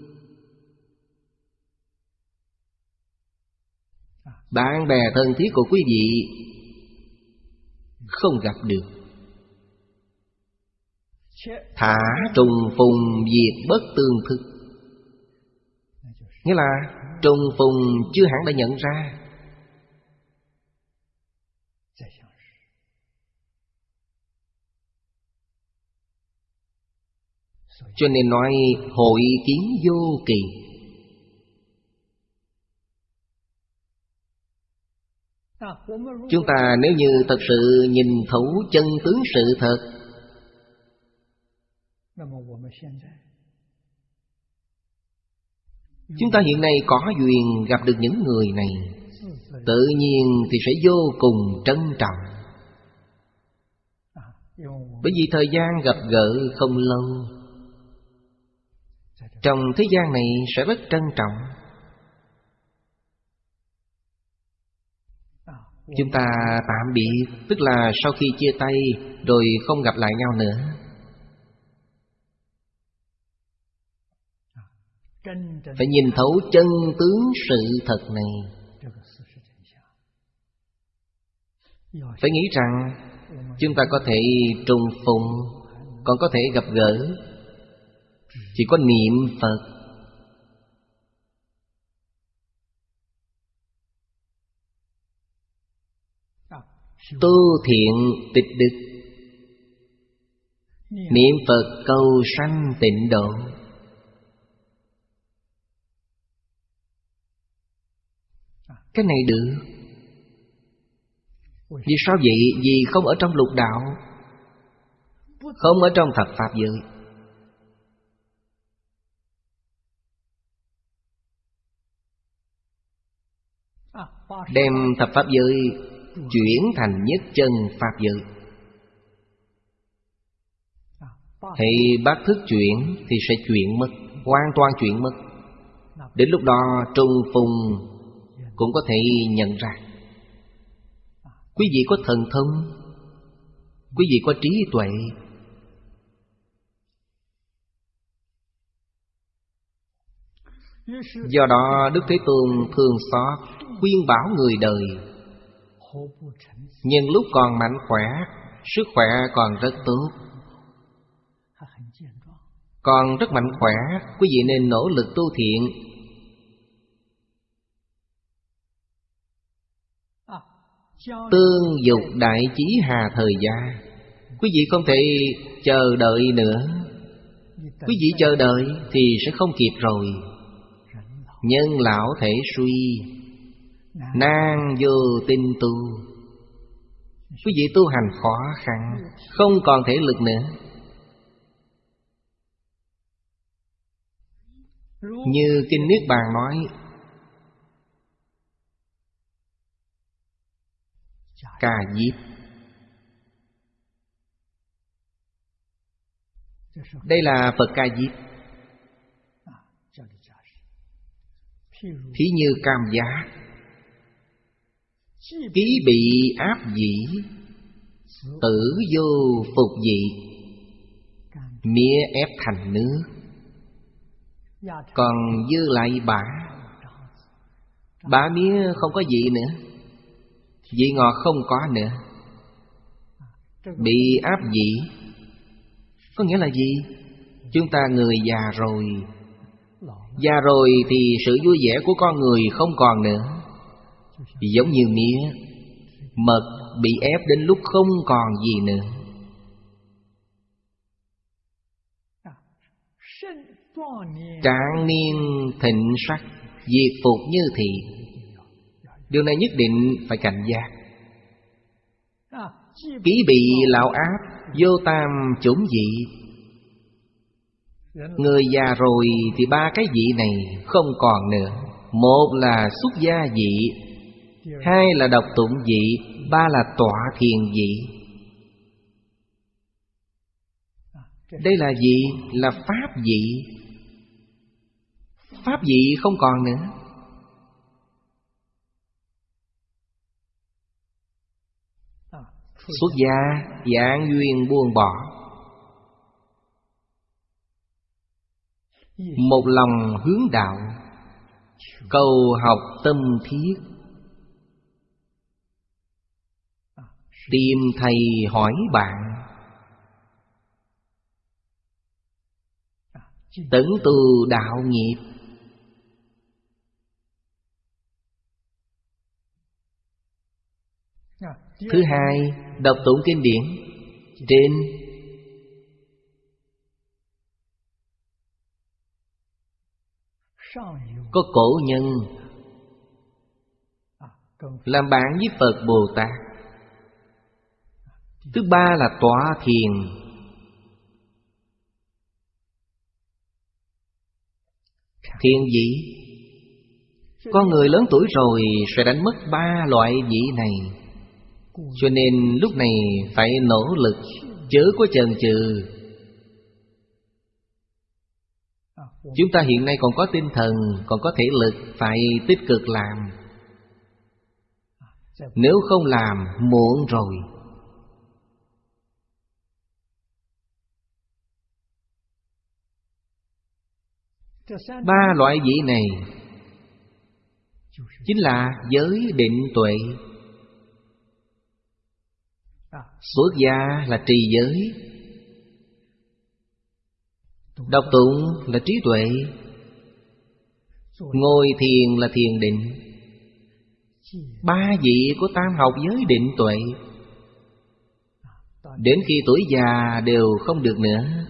Bạn bè thân thiết của quý vị Không gặp được. Thả trùng phùng diệt bất tương thức. Nghĩa là trùng phùng chưa hẳn đã nhận ra. Cho nên nói hội kiến vô kỳ. Chúng ta nếu như thật sự nhìn thấu chân tướng sự thật, Chúng ta hiện nay có duyên gặp được những người này. Tự nhiên thì sẽ vô cùng trân trọng. Bởi vì thời gian gặp gỡ không lâu trong thế gian này sẽ rất trân trọng. Chúng ta tạm biệt, Tức là sau khi chia tay Rồi không gặp lại nhau nữa. Phải nhìn thấu chân tướng sự thật này. Phải nghĩ rằng, Chúng ta có thể trùng phùng, Còn có thể gặp gỡ. Chỉ có niệm Phật. Tu thiện tịch đức. Niệm Phật cầu sanh tịnh độ. Cái này được. Vì sao vậy? Vì không ở trong lục đạo. Không ở trong thập Pháp giới. Đem thập Pháp giới Chuyển thành nhất chân Pháp giới. Thì bác thức chuyển Thì sẽ chuyển mất, Hoàn toàn chuyển mất. Đến lúc đó, trung phùng cũng có thể nhận ra. Quý vị có thần thông, quý vị có trí tuệ, do đó đức thế tôn thường xót khuyên bảo người đời. Nhưng lúc còn mạnh khỏe, sức khỏe còn rất tốt. Còn rất mạnh khỏe, quý vị nên nỗ lực tu thiện. Tương dục đại chí hà thời gia, Quý vị không thể chờ đợi nữa. Quý vị chờ đợi thì sẽ không kịp rồi. Nhân lão thể suy nàng vô tin tu. Quý vị tu hành khó khăn, Không còn thể lực nữa. Như Kinh Niết Bàn nói, Cà diếp. Đây là phật ca diếp. Thí như cam giá ký bị áp dĩ, tử vô phục dị, mía ép thành nước. Còn dư lại bả bả mía không có vị nữa Vị ngọt không có nữa. Bị áp dĩ, Có nghĩa là gì? Chúng ta người già rồi Già rồi thì sự vui vẻ của con người không còn nữa. Giống như mía, Mật bị ép đến lúc không còn gì nữa. Trạng niên thịnh sắc, Diệt phục như thị. Điều này nhất định phải cảnh giác. Ký bị lão áp Vô tam chủng dị. Người già rồi thì ba cái dị này không còn nữa. Một là xuất gia dị Hai là đọc tụng dị, Ba là tọa thiền dị. Đây là gì? Là pháp dị. Pháp dị không còn nữa. Xuất gia dạng duyên buông bỏ. Một lòng hướng đạo, Cầu học tâm thiết. Tìm thầy hỏi bạn. Tấn từ đạo nghiệp. Thứ hai, đọc tụng kinh điển. Trên Có cổ nhân. Làm bạn với Phật Bồ Tát. Thứ ba là tọa thiền. Thiền vị Con người lớn tuổi rồi sẽ đánh mất ba loại vị này. Cho nên lúc này phải nỗ lực Chớ có chần chừ. Chúng ta hiện nay còn có tinh thần, Còn có thể lực Phải tích cực làm. Nếu không làm, Muộn rồi. Ba loại vị này Chính là giới định tuệ. Xuất gia là trì giới Đọc tụng là trí tuệ, Ngồi thiền là thiền định. Ba vị của tam học giới định tuệ, Đến khi tuổi già đều không được nữa.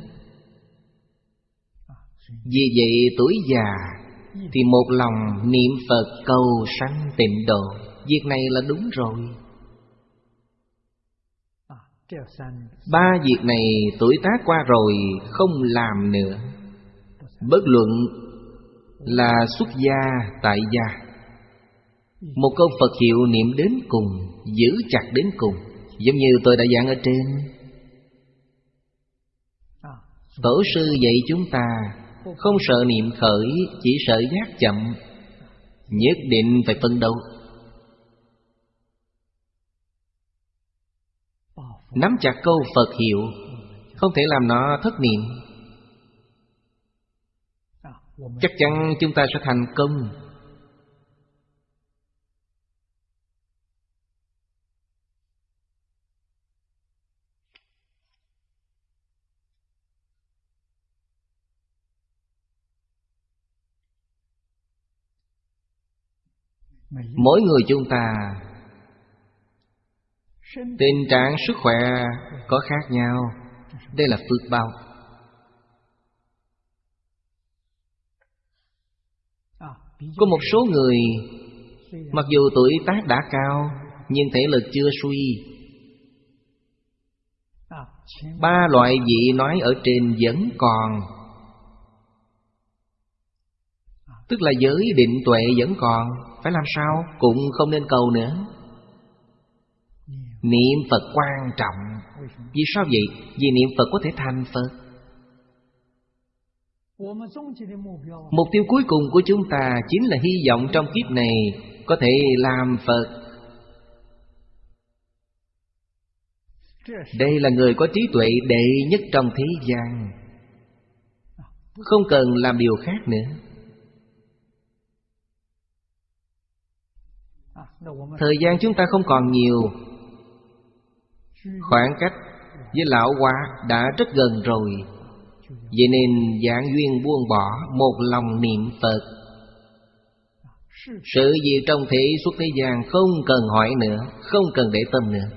Vì vậy tuổi già Thì một lòng niệm Phật cầu sanh tịnh độ. Việc này là đúng rồi. Ba việc này tuổi tác qua rồi không làm nữa. Bất luận là xuất gia, tại gia, Một câu Phật hiệu niệm đến cùng, Giữ chặt đến cùng, Giống như tôi đã giảng ở trên. Tổ sư dạy chúng ta không sợ niệm khởi, Chỉ sợ giác chậm. Nhất định phải phân đấu. Nắm chặt câu Phật hiệu, Không thể làm nó thất niệm. Chắc chắn chúng ta sẽ thành công. Mỗi người chúng ta, Tình trạng sức khỏe có khác nhau. Đây là phước báo. Có một số người, Mặc dù tuổi tác đã cao, Nhưng thể lực chưa suy. Ba loại vị nói ở trên vẫn còn. Tức là giới định tuệ vẫn còn. Phải làm sao? Cũng không nên cầu nữa. Niệm Phật quan trọng. Vì sao vậy? Vì niệm Phật có thể thành Phật. Mục tiêu cuối cùng của chúng ta Chính là hy vọng trong kiếp này Có thể làm Phật. Đây là người có trí tuệ đệ nhất trong thế gian. Không cần làm điều khác nữa. Thời gian chúng ta không còn nhiều. Khoảng cách với lão hóa đã rất gần rồi. Vậy nên dạng duyên buông bỏ Một lòng niệm Phật. Sự gì trong thế suốt thế gian Không cần hỏi nữa, Không cần để tâm nữa.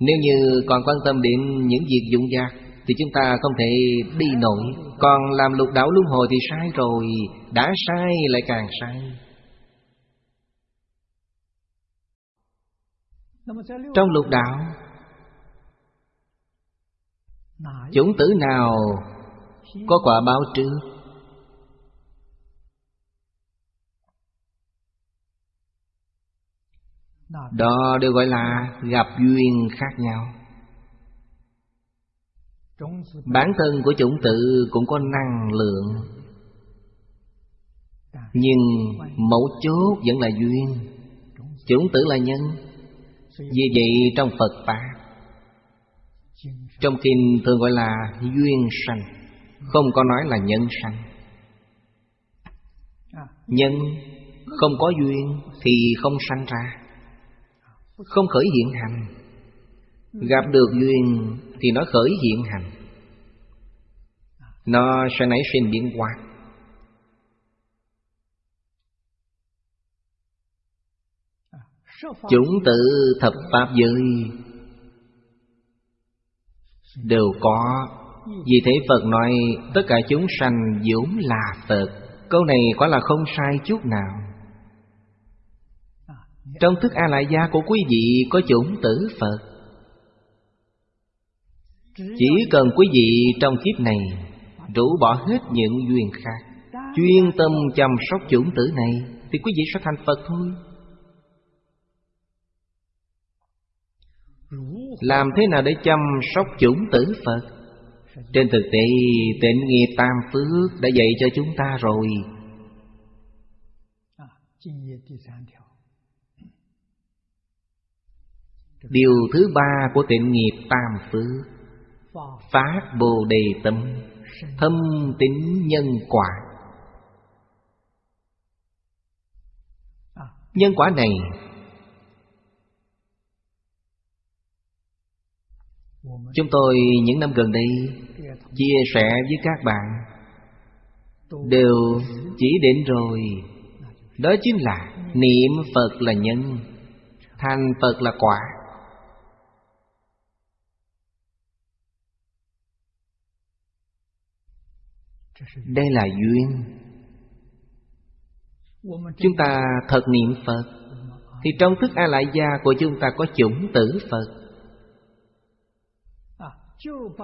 Nếu như còn quan tâm đến những việc dụng dạc Thì chúng ta không thể đi nổi. Còn làm lục đảo luân hồi thì sai rồi, Đã sai lại càng sai. Trong lục đạo Chủng tử nào Có quả báo trước? Đó đều gọi là gặp duyên khác nhau. Bản thân của chủng tử cũng có năng lượng Nhưng mẫu chốt vẫn là duyên. Chủng tử là nhân vì vậy trong Phật Pháp, Trong kinh thường gọi là duyên sanh, Không có nói là nhân sanh. Nhân không có duyên thì không sanh ra, Không khởi hiện hành. Gặp được duyên thì nó khởi hiện hành. Nó sẽ nảy sinh biến hóa. Chúng tự thập pháp giới Đều có. Vì thế Phật nói, Tất cả chúng sanh vốn là Phật. Câu này quả là không sai chút nào. Trong thức A Lại Gia của quý vị Có chủng tử Phật. Chỉ cần quý vị trong kiếp này Rũ bỏ hết những duyên khác, Chuyên tâm chăm sóc chủng tử này, Thì quý vị sẽ thành Phật thôi. Làm thế nào để chăm sóc chủng tử Phật? Trên thực tế, tịnh nghiệp tam phước đã dạy cho chúng ta rồi. Điều thứ ba của tịnh nghiệp tam phước, Phát Bồ Đề Tâm, Thâm tín nhân quả. Nhân quả này Chúng tôi những năm gần đây Chia sẻ với các bạn. Đều chỉ định rồi. Đó chính là Niệm Phật là nhân, Thành Phật là quả. Đây là duyên. Chúng ta thật niệm Phật. Thì trong thức A Lại Gia của chúng ta có chủng tử Phật.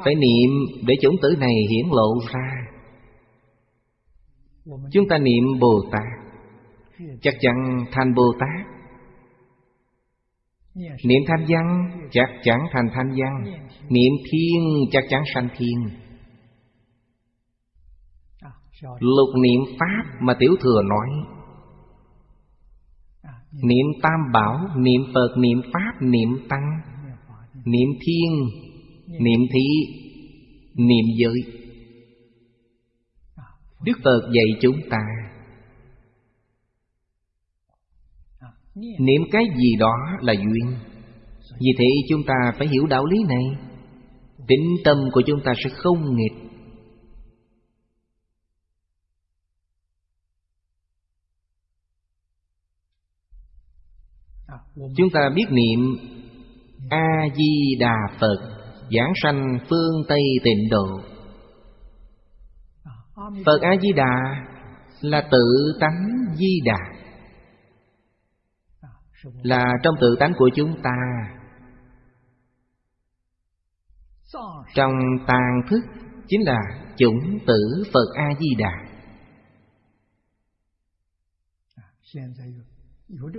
Phải niệm để chủng tử này hiển lộ ra. Chúng ta niệm Bồ Tát. Chắc chắn thành Bồ Tát. Niệm thanh văn chắc chắn thành thanh văn. Niệm thiên chắc chắn sanh thiên. Lục niệm Pháp mà Tiểu Thừa nói. Niệm Tam Bảo, niệm Phật, niệm Pháp, niệm Tăng. Niệm Thiên, Dạ. niệm thí, niệm Giới. Đức Phật dạy chúng ta. Niệm cái gì đó là duyên. Vì thế chúng ta phải hiểu đạo lý này. Tính tâm của chúng ta sẽ không nghịch. Chúng ta biết niệm A-di-đà Phật. Giảng sanh phương Tây tịnh độ. Phật A-di-đà là tự tánh di đà Là trong tự tánh của chúng ta. Trong tàn thức Chính là chủng tử Phật A-di-đà.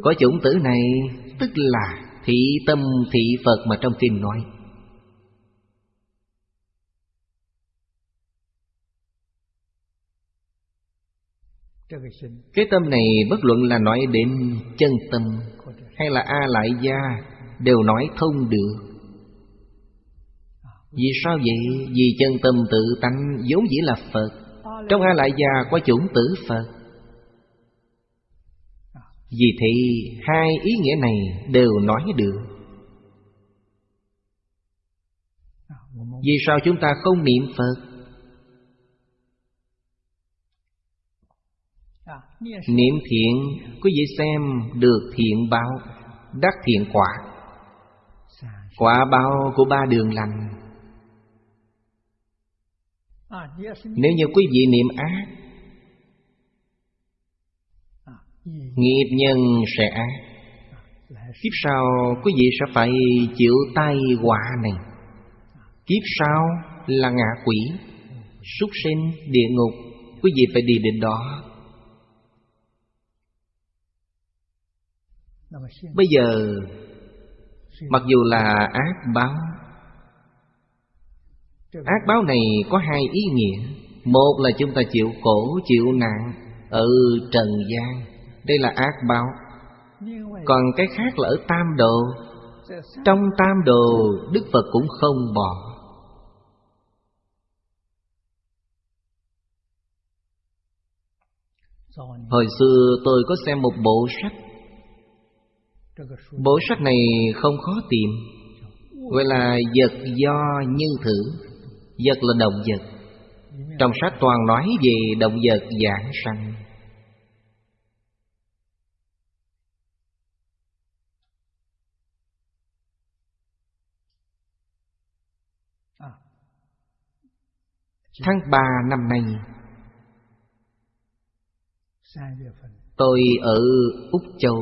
Có chủng tử này Tức là thị tâm thị Phật mà trong kinh nói. Cái tâm này bất luận là nói đến chân tâm Hay là A Lại Gia Đều nói thông được. Vì sao vậy? Vì chân tâm tự tánh vốn dĩ là Phật. Trong A Lại Gia có chủng tử Phật. Vì thế, hai ý nghĩa này đều nói được. Vì sao chúng ta không niệm Phật? Niệm thiện Quý vị xem được thiện báo Đắc thiện quả. Quả báo của ba đường lành. Nếu như quý vị niệm ác Nghiệp nhân sẽ ác. Kiếp sau quý vị sẽ phải chịu tai quả này. Kiếp sau là ngạ quỷ Súc sinh, địa ngục Quý vị phải đi đến đó Bây giờ Mặc dù là ác báo Ác báo này có hai ý nghĩa. Một là chúng ta chịu khổ, chịu nạn Ở trần gian. Đây là ác báo. Còn cái khác là ở tam độ Trong tam độ Đức Phật cũng không bỏ. Hồi xưa tôi có xem một bộ sách Bộ sách này không khó tìm. Gọi là vật do như thử, Vật là động vật. Trong sách toàn nói về động vật giảng sanh. Tháng 3 năm nay, Tôi ở Úc Châu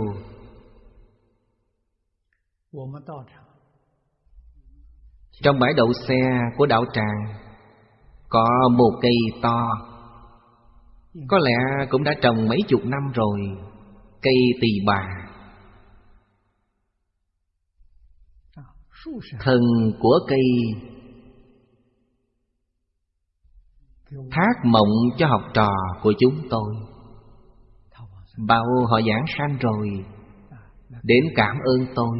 trong bãi đậu xe của đạo tràng Có một cây to. Có lẽ cũng đã trồng mấy chục năm rồi Cây tỳ bà. Thần của cây. Thác mộng cho học trò của chúng tôi. Bao họ giảng sanh rồi Đến cảm ơn tôi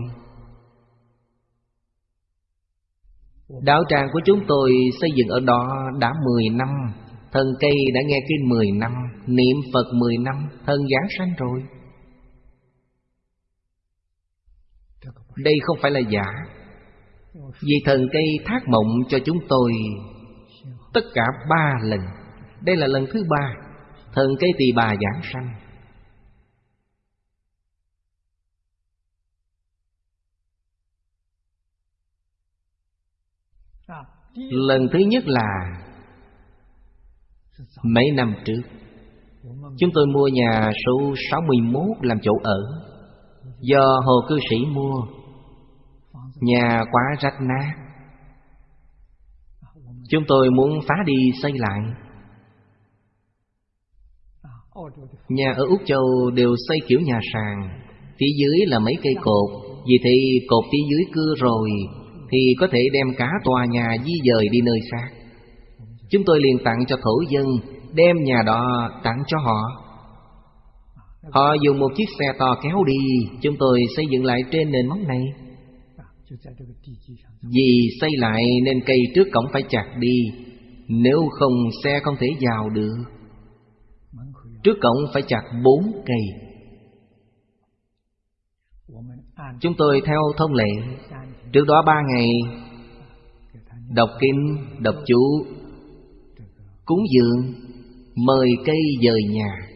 Đạo tràng của chúng tôi xây dựng ở đó đã 10 năm Thần cây đã nghe kinh 10 năm, Niệm Phật 10 năm Thần giảng sanh rồi. Đây không phải là giả. Vì thần cây thác mộng cho chúng tôi Tất cả ba lần. Đây là lần thứ ba, Thần cây tỳ bà giảng sanh. Lần thứ nhất là Mấy năm trước, Chúng tôi mua nhà số 61 làm chỗ ở Do hồ cư sĩ mua. Nhà quá rách nát. Chúng tôi muốn phá đi xây lại. Nhà ở Úc Châu đều xây kiểu nhà sàn, Phía dưới là mấy cây cột. Vì thì cột phía dưới cưa rồi thì có thể đem cả tòa nhà di dời đi nơi xa. Chúng tôi liền tặng cho thổ dân, Đem nhà đó tặng cho họ. Họ dùng một chiếc xe to kéo đi, Chúng tôi xây dựng lại trên nền móng này. Vì xây lại nên cây trước cổng phải chặt đi, Nếu không xe không thể vào được. Trước cổng phải chặt bốn cây. Chúng tôi theo thông lệ Trước đó ba ngày Đọc kinh, đọc chú Cúng dường Mời cây dời nhà.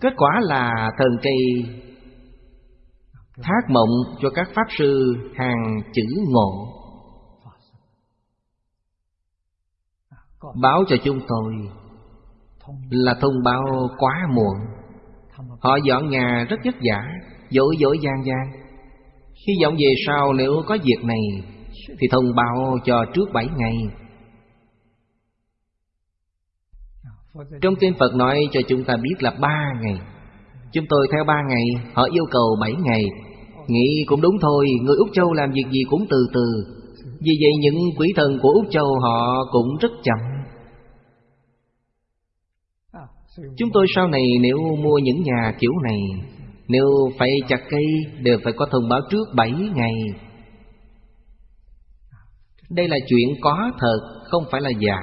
Kết quả là thần cây Thác mộng cho các Pháp Sư hàng chữ ngộ. Báo cho chúng tôi Là thông báo quá muộn. Họ dọn nhà rất vất vả. Dỗi dỗi gian gian. Hy vọng về sau nếu có việc này, Thì thông báo cho trước bảy ngày. Trong kinh Phật nói cho chúng ta biết là ba ngày. Chúng tôi theo ba ngày, Họ yêu cầu bảy ngày. Nghĩ cũng đúng thôi, Người Úc Châu làm việc gì cũng từ từ. Vì vậy những quỷ thần của Úc Châu họ cũng rất chậm. Chúng tôi sau này nếu mua những nhà kiểu này nếu phải chặt cây, Đều phải có thông báo trước bảy ngày. Đây là chuyện có thật, Không phải là giả.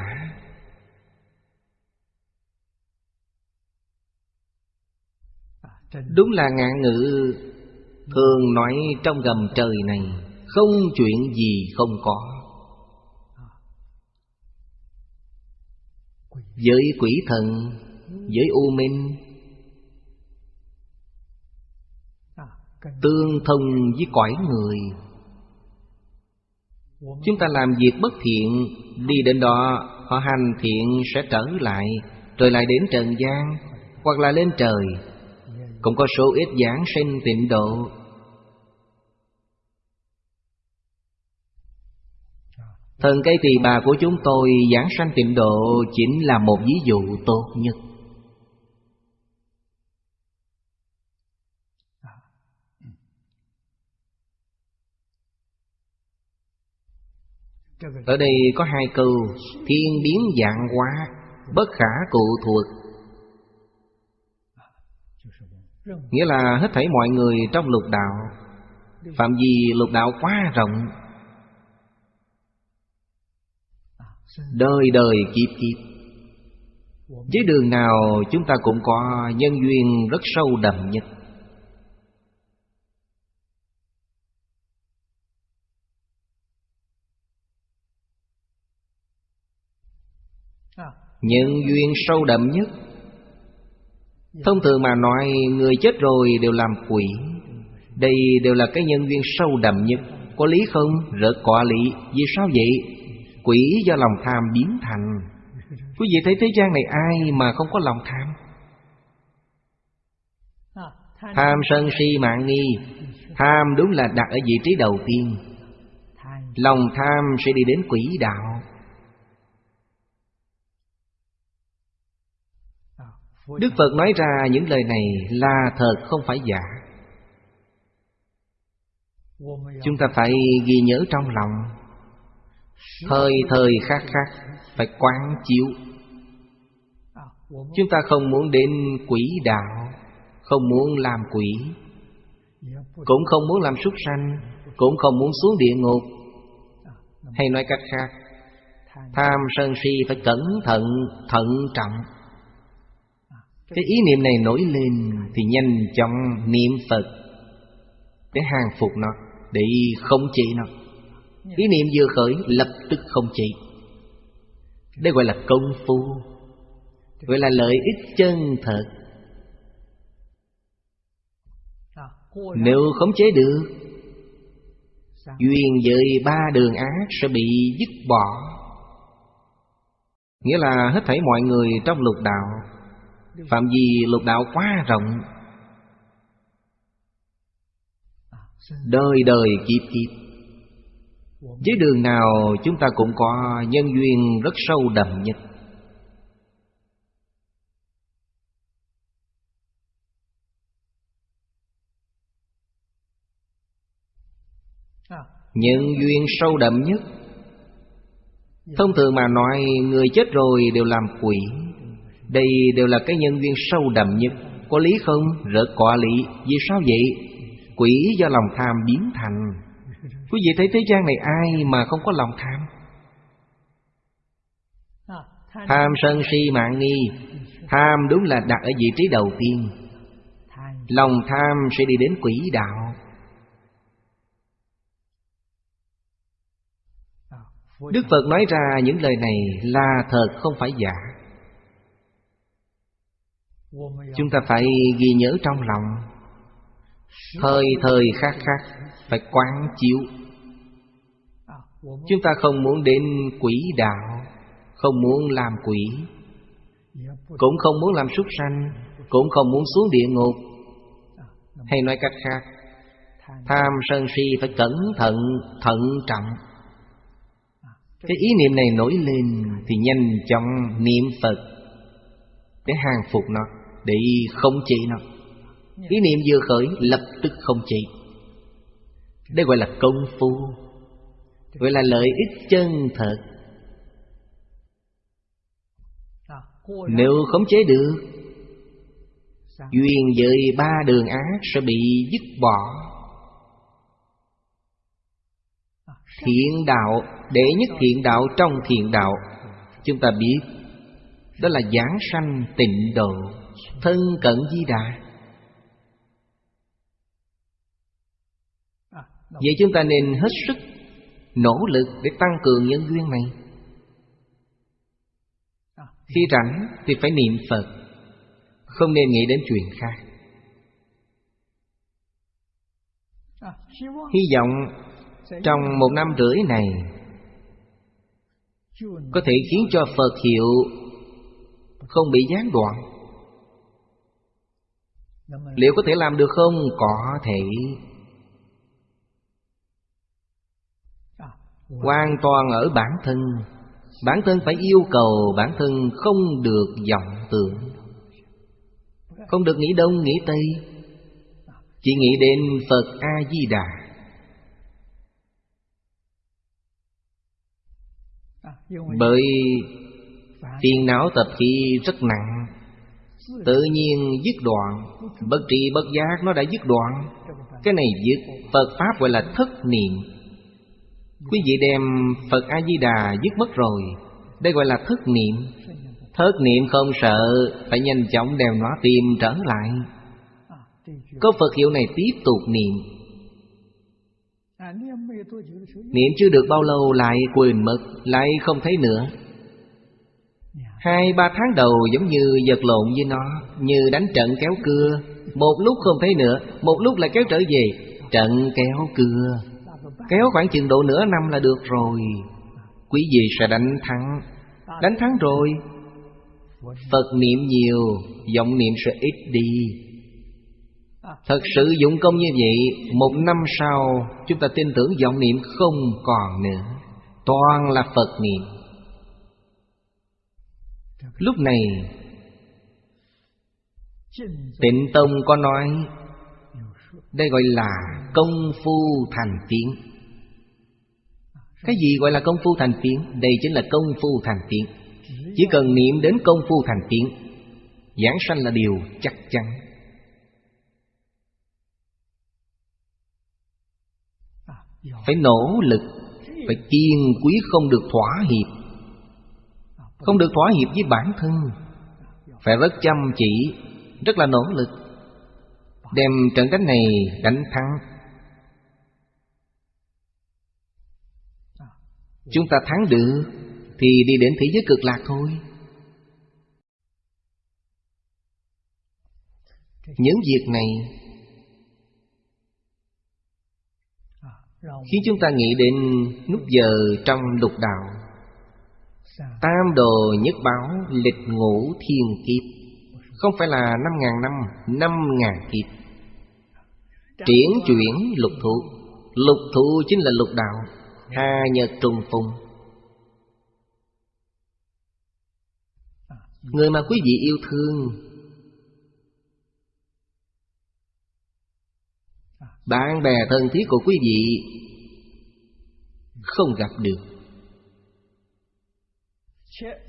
Đúng là ngạn ngữ, Thường nói trong gầm trời này, Không chuyện gì không có. Với quỷ thần Với u minh Tương thông với cõi người. Chúng ta làm việc bất thiện, Đi đến đó, Họ hành thiện sẽ trở lại, Rồi lại đến trần gian, Hoặc là lên trời. Cũng có số ít giảng sinh tịnh độ. Thần cây tỳ bà của chúng tôi giảng sanh tịnh độ Chính là một ví dụ tốt nhất. Ở đây có hai câu, Thiên biến dạng hóa, Bất khả cụ thuộc. Nghĩa là hết thảy mọi người trong lục đạo. Phạm vi lục đạo quá rộng. Đời đời kiếp kiếp. Với đường nào chúng ta cũng có nhân duyên rất sâu đậm nhất. Nhân duyên sâu đậm nhất. Thông thường mà nói, Người chết rồi đều làm quỷ. Đây đều là cái nhân duyên sâu đậm nhất. Có lý không? Rất có lý Vì sao vậy? Quỷ do lòng tham biến thành. Quý vị thấy thế gian này ai mà không có lòng tham? Tham sân si mạng nghi. Tham đúng là đặt ở vị trí đầu tiên. Lòng tham sẽ đi đến quỷ đạo. Đức Phật nói ra những lời này là thật không phải giả. Chúng ta phải ghi nhớ trong lòng. Thời thời khác khác Phải quán chiếu. Chúng ta không muốn đến quỷ đạo Không muốn làm quỷ Cũng không muốn làm súc sanh Cũng không muốn xuống địa ngục. Hay nói cách khác Tham sân si phải cẩn thận, thận trọng cái ý niệm này nổi lên Thì nhanh chóng niệm Phật. Để hàng phục nó, Để khống chế nó. Ý niệm vừa khởi, lập tức không chế. Đây gọi là công phu. Gọi là lợi ích chân thật. Nếu khống chế được, Duyên với ba đường ác sẽ bị dứt bỏ. Nghĩa là hết thảy mọi người trong lục đạo Phạm vi lục đạo quá rộng. Đời đời kiếp kiếp. Với đường nào chúng ta cũng có nhân duyên rất sâu đậm nhất. Nhân duyên sâu đậm nhất. Thông thường mà nói, Người chết rồi đều làm quỷ. Đây đều là cái nhân duyên sâu đậm nhất. Có lý không? rỡ có lý Vì sao vậy? Quỷ do lòng tham biến thành. Quý vị thấy thế gian này ai mà không có lòng tham? Tham sân si mạng nghi. Tham đúng là đặt ở vị trí đầu tiên. Lòng tham sẽ đi đến quỷ đạo. Đức Phật nói ra những lời này là thật, không phải giả. Chúng ta phải ghi nhớ trong lòng. Thời thời khác khác Phải quán chiếu. Chúng ta không muốn đến quỷ đạo Không muốn làm quỷ Cũng không muốn làm súc sanh Cũng không muốn xuống địa ngục. Hay nói cách khác Tham sân si phải cẩn thận, thận trọng. Cái ý niệm này nổi lên Thì nhanh chóng niệm Phật. Để hàng phục nó Để không chế nó. Ý niệm vừa khởi lập tức không trị Đây gọi là công phu. Gọi là lợi ích chân thật. Nếu khống chế được Duyên với ba đường ác sẽ bị dứt bỏ. Thiện đạo Đệ nhất thiện đạo trong thiện đạo Chúng ta biết Đó là giảng sanh tịnh độ Thân cận di đà. Vậy chúng ta nên hết sức Nỗ lực để tăng cường nhân duyên này. Khi rảnh thì phải niệm Phật Không nên nghĩ đến chuyện khác. Hy vọng trong một năm rưỡi này Có thể khiến cho Phật hiệu không bị gián đoạn. Liệu có thể làm được không? Có thể. Hoàn toàn ở bản thân. Bản thân phải yêu cầu bản thân không được vọng tưởng. Không được nghĩ đông, nghĩ tây. Chỉ nghĩ đến Phật A-di-đà. Bởi phiền não tập khí rất nặng. Tự nhiên dứt đoạn. Bất tri bất giác nó đã dứt đoạn. Cái này dứt, Phật Pháp gọi là thất niệm. Quý vị đem Phật A-di-đà dứt mất rồi. Đây gọi là thất niệm. Thất niệm không sợ, Phải nhanh chóng đem nó tìm trở lại. Có Phật hiệu này tiếp tục niệm. Niệm chưa được bao lâu lại quên mất, Lại không thấy nữa. Hai, ba tháng đầu giống như vật lộn với nó, Như đánh trận kéo cưa. Một lúc không thấy nữa, Một lúc lại kéo trở về, Trận kéo cưa. Kéo khoảng chừng độ nửa năm là được rồi. Quý vị sẽ đánh thắng. Đánh thắng rồi. Phật niệm nhiều, Vọng niệm sẽ ít đi. Thật sự dụng công như vậy, Một năm sau, Chúng ta tin tưởng vọng niệm không còn nữa. Toàn là Phật niệm. Lúc này Tịnh Tông có nói, Đây gọi là công phu thành tiếng. Cái gì gọi là công phu thành tiếng? Đây chính là công phu thành tiếng. Chỉ cần niệm đến công phu thành tiếng, Giảng sanh là điều chắc chắn. Phải nỗ lực, Phải kiên quý không được thỏa hiệp. Không được thỏa hiệp với bản thân. Phải rất chăm chỉ, Rất là nỗ lực, Đem trận đánh này đánh thắng. Chúng ta thắng được Thì đi đến thế giới cực lạc thôi. Những việc này Khiến chúng ta nghĩ đến nút giờ trong lục đạo. Tam đồ nhất báo lịch ngũ thiên kiếp. Không phải là năm ngàn năm Năm ngàn kiếp. Triển chuyển lục thụ Lục thụ chính là lục đạo Hà nhật trùng phùng. Người mà quý vị yêu thương Bạn bè thân thiết của quý vị Không gặp được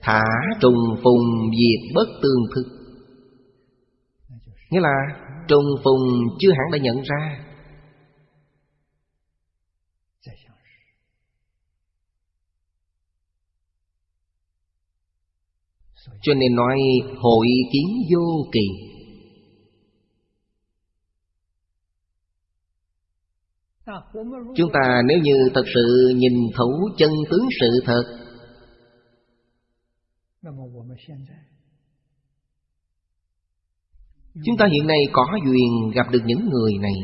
Thả trùng phùng diệt bất tương thức. Nghĩa là trùng phùng chưa hẳn đã nhận ra. Cho nên nói hội kiến vô kỳ. Chúng ta nếu như thật sự nhìn thấu chân tướng sự thật Chúng ta hiện nay có duyên gặp được những người này.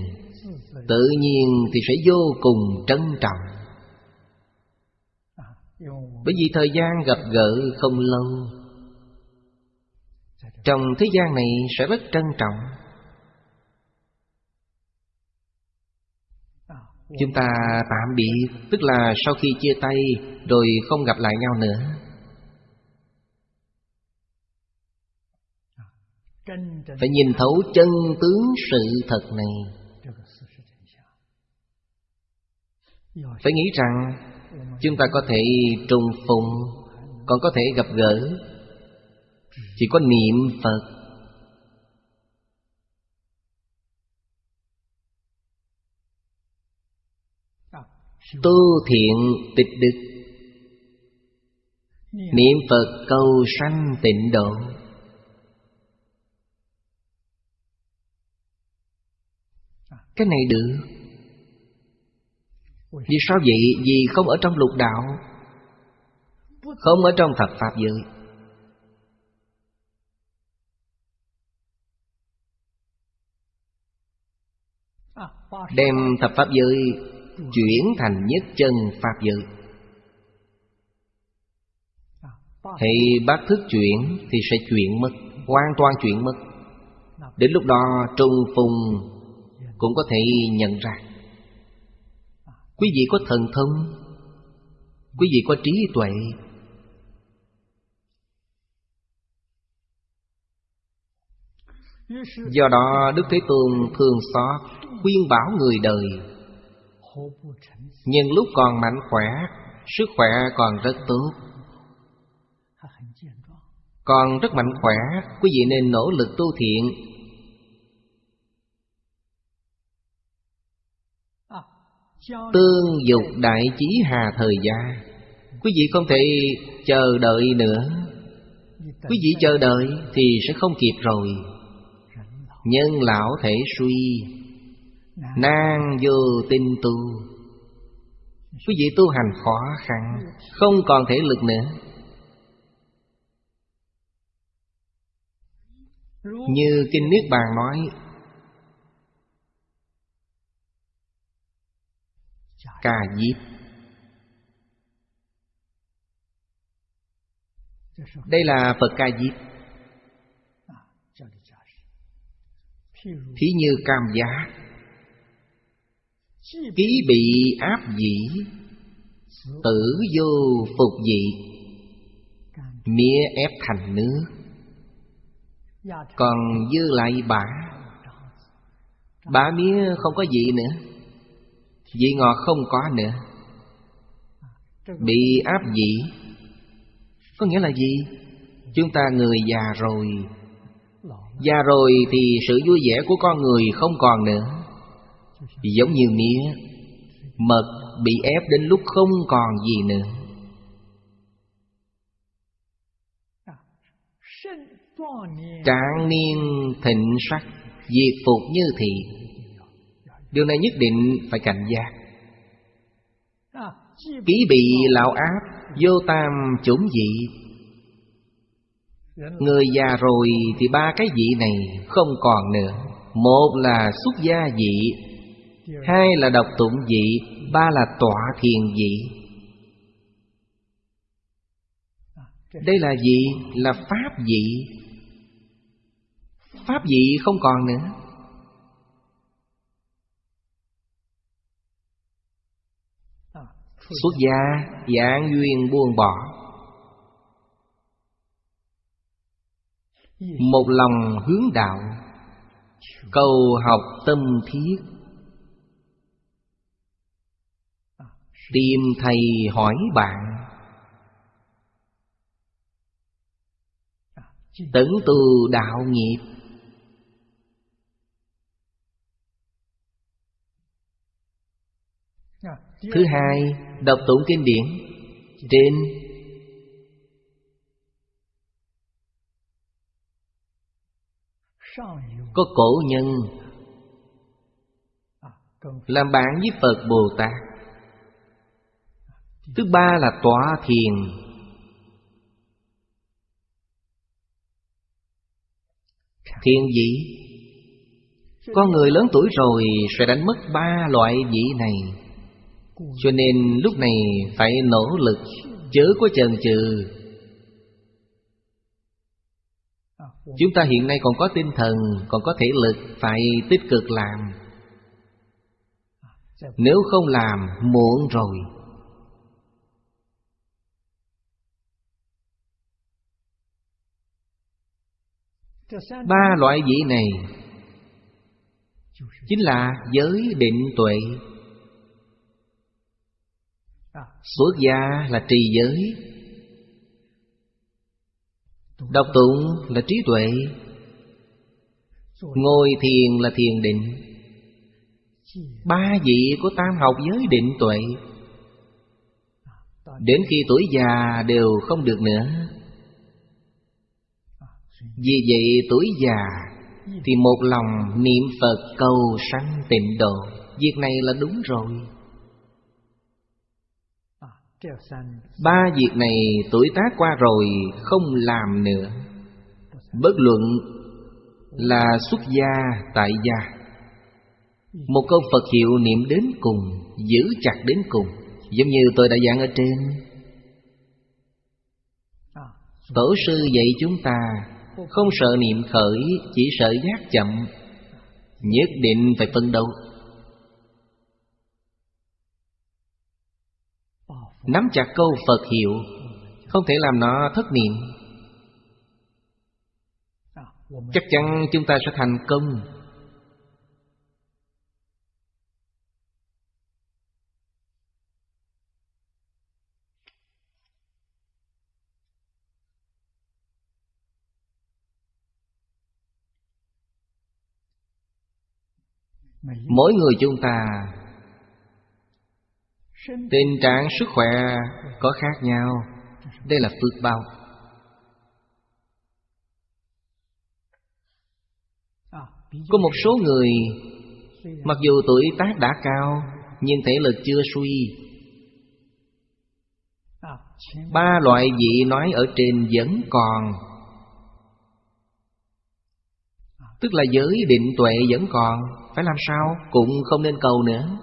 Tự nhiên thì sẽ vô cùng trân trọng. Bởi vì thời gian gặp gỡ không lâu, Trong thế gian này sẽ rất trân trọng. Chúng ta tạm biệt, Tức là sau khi chia tay Rồi không gặp lại nhau nữa. Phải nhìn thấu chân tướng sự thật này. Phải nghĩ rằng, Chúng ta có thể trùng phùng, Còn có thể gặp gỡ. Chỉ có niệm Phật. Tu thiện tịch đức. Niệm Phật cầu sanh tịnh độ. Cái này được. Vì sao vậy? Vì không ở trong lục đạo, Không ở trong thập Pháp giới. Đem thập Pháp giới Chuyển thành nhất chân Pháp giới. Thì bác thức chuyển Thì sẽ chuyển mất, Hoàn toàn chuyển mất. Đến lúc đó trung phùng cũng có thể nhận ra. Quý vị có thần thông, quý vị có trí tuệ, do đó đức thế tôn thường xót khuyên bảo người đời. Nhưng lúc còn mạnh khỏe, sức khỏe còn rất tốt. Còn rất mạnh khỏe, quý vị nên nỗ lực tu thiện. Tương dục đại chí hà thời gia. Quý vị không thể chờ đợi nữa. Quý vị chờ đợi thì sẽ không kịp rồi. Nhân lão thể suy, Nan vô tinh tu. Quý vị tu hành khó khăn Không còn thể lực nữa. Như Kinh Niết Bàn nói ca diếp đây là phật ca diếp thí như cam giá. Ký bị áp dĩ tử vô phục dị mía ép thành nước còn dư lại bả bả mía không có gì nữa. Vị ngọt không có nữa Bị áp dị. Có nghĩa là gì? Chúng ta người già rồi Già rồi thì sự vui vẻ của con người không còn nữa Giống như mía, Mật bị ép đến lúc không còn gì nữa Trạng niên thịnh sắc, Diệt phục như thị Điều này nhất định phải cảnh giác. Ký bị lão áp Vô tam chủng dị. Người già rồi thì ba cái vị này không còn nữa. Một là xuất gia vị Hai là độc tụng vị Ba là tọa thiền vị Đây là gì? Là pháp vị Pháp vị không còn nữa Xuất gia dạng duyên buông bỏ. Một lòng hướng đạo Cầu học tâm thiết. Tìm thầy hỏi bạn. Tấn từ đạo nghiệp Thứ hai, đọc tụng kinh điển. Trên Có cổ nhân Làm bạn với Phật Bồ Tát. Thứ ba là tọa thiền. Thiền vị. Con người lớn tuổi rồi sẽ đánh mất ba loại vị này. Cho nên lúc này phải nỗ lực Chớ có chần chừ. Chúng ta hiện nay còn có tinh thần, Còn có thể lực Phải tích cực làm. Nếu không làm, Muộn rồi. Ba loại vị này Chính là giới định tuệ. Xuất gia là trì giới. Đọc tụng là trí tuệ. Ngồi thiền là thiền định. Ba vị của tam học giới định tuệ. Đến khi tuổi già đều không được nữa. Vì vậy tuổi già Thì một lòng niệm Phật cầu sanh tịnh độ. Việc này là đúng rồi. Ba việc này tuổi tác qua rồi không làm nữa. Bất luận là xuất gia, tại gia. Một câu Phật hiệu niệm đến cùng, Giữ chặt đến cùng, Giống như tôi đã giảng ở trên. Tổ sư dạy chúng ta, Không sợ niệm khởi, Chỉ sợ giác chậm. Nhất định phải phân đấu. Nắm chặt câu Phật hiệu, Không thể làm nó thất niệm. Chắc chắn chúng ta sẽ thành công. Mỗi người chúng ta Tình trạng sức khỏe có khác nhau. Đây là phước bao. Có một số người, Mặc dù tuổi tác đã cao, Nhưng thể lực chưa suy. Ba loại vị nói ở trên vẫn còn. Tức là giới định tuệ vẫn còn. Phải làm sao? Cũng không nên cầu nữa.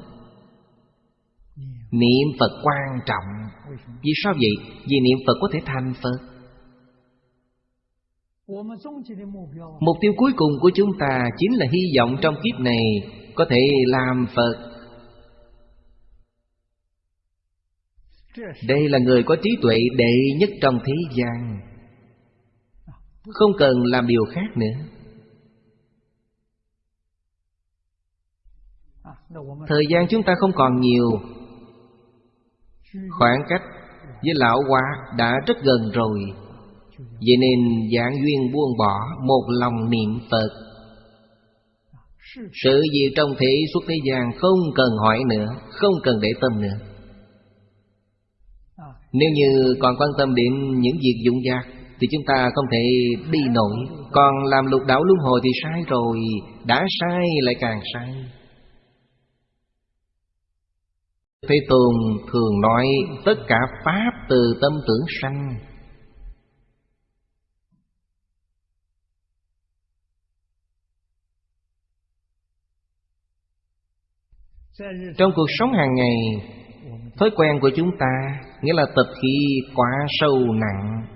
Niệm Phật quan trọng. Vì sao vậy? Vì niệm Phật có thể thành Phật. Mục tiêu cuối cùng của chúng ta Chính là hy vọng trong kiếp này Có thể làm Phật. Đây là người có trí tuệ đệ nhất trong thế gian. Không cần làm điều khác nữa. Thời gian chúng ta không còn nhiều. Ừ. Khoảng cách với lão hóa đã rất gần rồi. Vậy nên dạng duyên buông bỏ Một lòng niệm Phật. Sự gì trong thế suốt thế gian Không cần hỏi nữa, Không cần để tâm nữa. Nếu như còn quan tâm đến những việc dụng dạc Thì chúng ta không thể đi nổi. Còn làm lục đảo luân hồi thì sai rồi, Đã sai lại càng sai. Thế Tôn thường nói tất cả Pháp từ tâm tưởng sanh. Trong cuộc sống hàng ngày, Thói quen của chúng ta, Nghĩa là tập khí quá sâu nặng.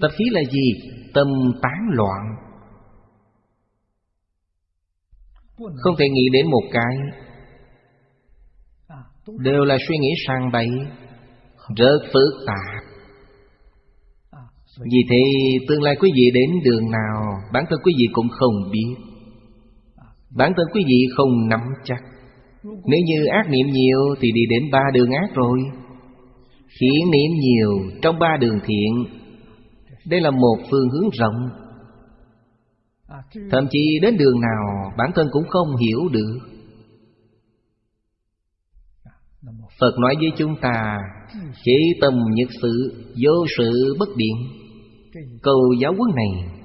Tập khí là gì? Tâm tán loạn. Không thể nghĩ đến một cái Đều là suy nghĩ sang bậy Rất phức tạp. Vì thế, tương lai quý vị đến đường nào, Bản thân quý vị cũng không biết. Bản thân quý vị không nắm chắc. Nếu như ác niệm nhiều Thì đi đến ba đường ác rồi. Thiện niệm nhiều, Trong ba đường thiện, Đây là một phương hướng rộng. Thậm chí đến đường nào, Bản thân cũng không hiểu được. Phật nói với chúng ta, Chỉ tâm nhất sự, Vô sự bất biện. Câu giáo huấn này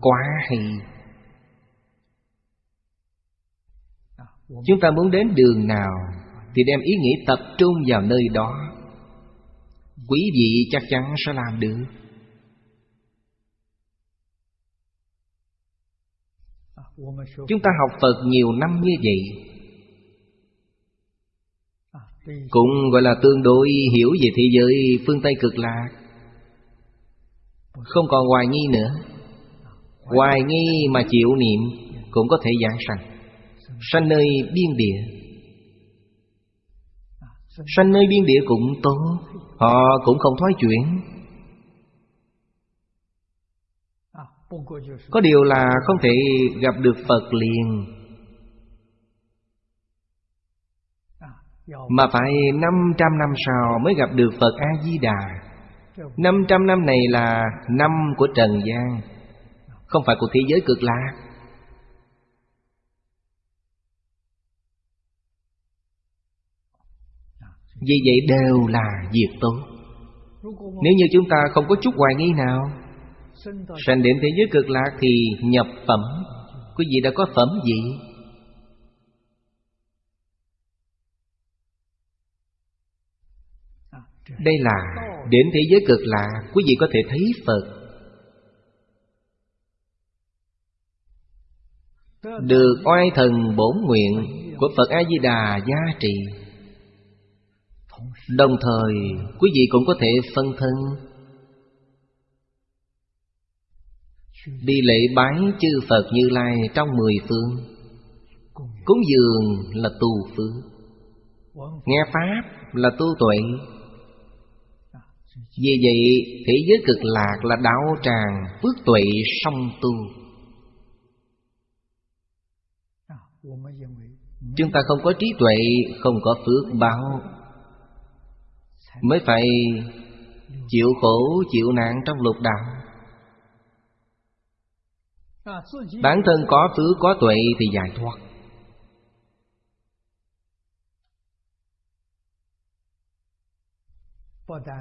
Quá hay. Chúng ta muốn đến đường nào Thì đem ý nghĩ tập trung vào nơi đó. Quý vị chắc chắn sẽ làm được. Chúng ta học Phật nhiều năm như vậy cũng gọi là tương đối hiểu về thế giới phương Tây cực lạc. Không còn hoài nghi nữa. Hoài nghi mà chịu niệm Cũng có thể giảng sanh. Sanh nơi biên địa. Sanh nơi biên địa cũng tốt. Họ cũng không thoái chuyển. Có điều là không thể gặp được Phật liền. Mà phải 500 năm sau mới gặp được Phật A-di-đà. 500 năm này là năm của Trần gian, Không phải của thế giới cực lạc. Vì vậy đều là việc tốt. Nếu như chúng ta không có chút hoài nghi nào, Sanh đến thế giới cực lạc thì nhập phẩm. Quý vị đã có phẩm gì? Đây là, đến thế giới cực lạ, Quý vị có thể thấy Phật. Được oai thần bổn nguyện Của Phật A-di-đà gia trì. Đồng thời, quý vị cũng có thể phân thân. Đi lễ bái chư Phật Như Lai trong mười phương. Cúng dường là tu phương Nghe Pháp là tu tuệ vì vậy, thế giới cực lạc là đạo tràng phước tuệ song tu. Chúng ta không có trí tuệ, Không có phước báo. Mới phải chịu khổ, chịu nạn trong lục đạo. Bản thân có phước, có tuệ thì giải thoát.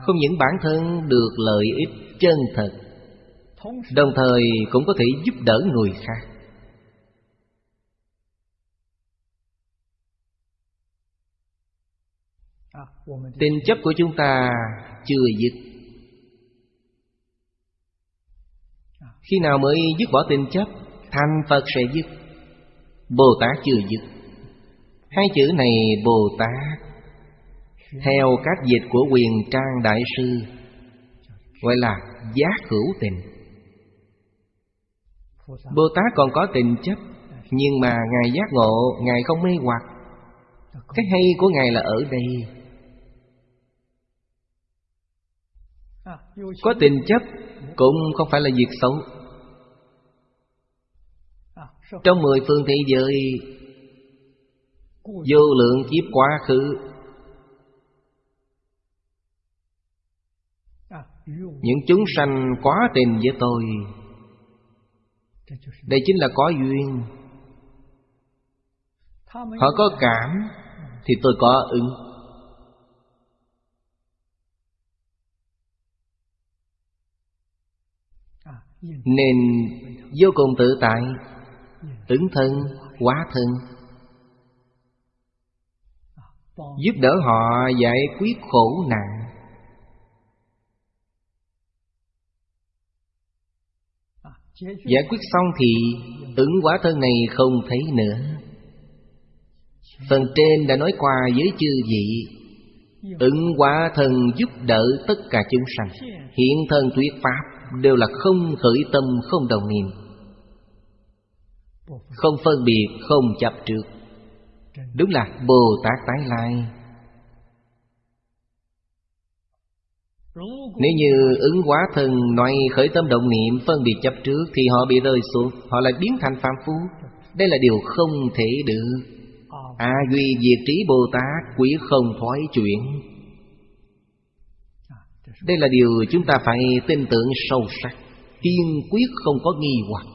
Không những bản thân được lợi ích chân thật, Đồng thời cũng có thể giúp đỡ người khác. Tình chấp của chúng ta chưa dứt. Khi nào mới dứt bỏ tình chấp, Thành Phật sẽ dứt. Bồ Tát chưa dứt. Hai chữ này Bồ Tát theo các dịch của quyền trang đại sư, Gọi là giác hữu tình. Bồ Tát còn có tình chấp, Nhưng mà Ngài giác ngộ, Ngài không mê hoặc. Cái hay của Ngài là ở đây. Có tình chấp Cũng không phải là việc xấu. Trong mười phương thế giới, Vô lượng kiếp quá khứ Những chúng sanh quá tình với tôi Đây chính là có duyên. Họ có cảm Thì tôi có ứng. Nên vô cùng tự tại Ứng thân, quá thân Giúp đỡ họ giải quyết khổ nạn. Giải quyết xong thì ứng quả thân này không thấy nữa. Phần trên đã nói qua với chư vị Ứng quả thân giúp đỡ tất cả chúng sanh. Hiện thân thuyết pháp Đều là không khởi tâm, không đồng niệm. Không phân biệt, không chấp trước. Đúng là Bồ Tát tái lai. Nếu như ứng hóa thân nói khởi tâm động niệm phân biệt chấp trước Thì họ bị rơi xuống, Họ lại biến thành phàm phu. Đây là điều không thể được. A duy diệt trí Bồ Tát, quý không thoái chuyển. Đây là điều chúng ta phải tin tưởng sâu sắc. Kiên quyết không có nghi hoặc.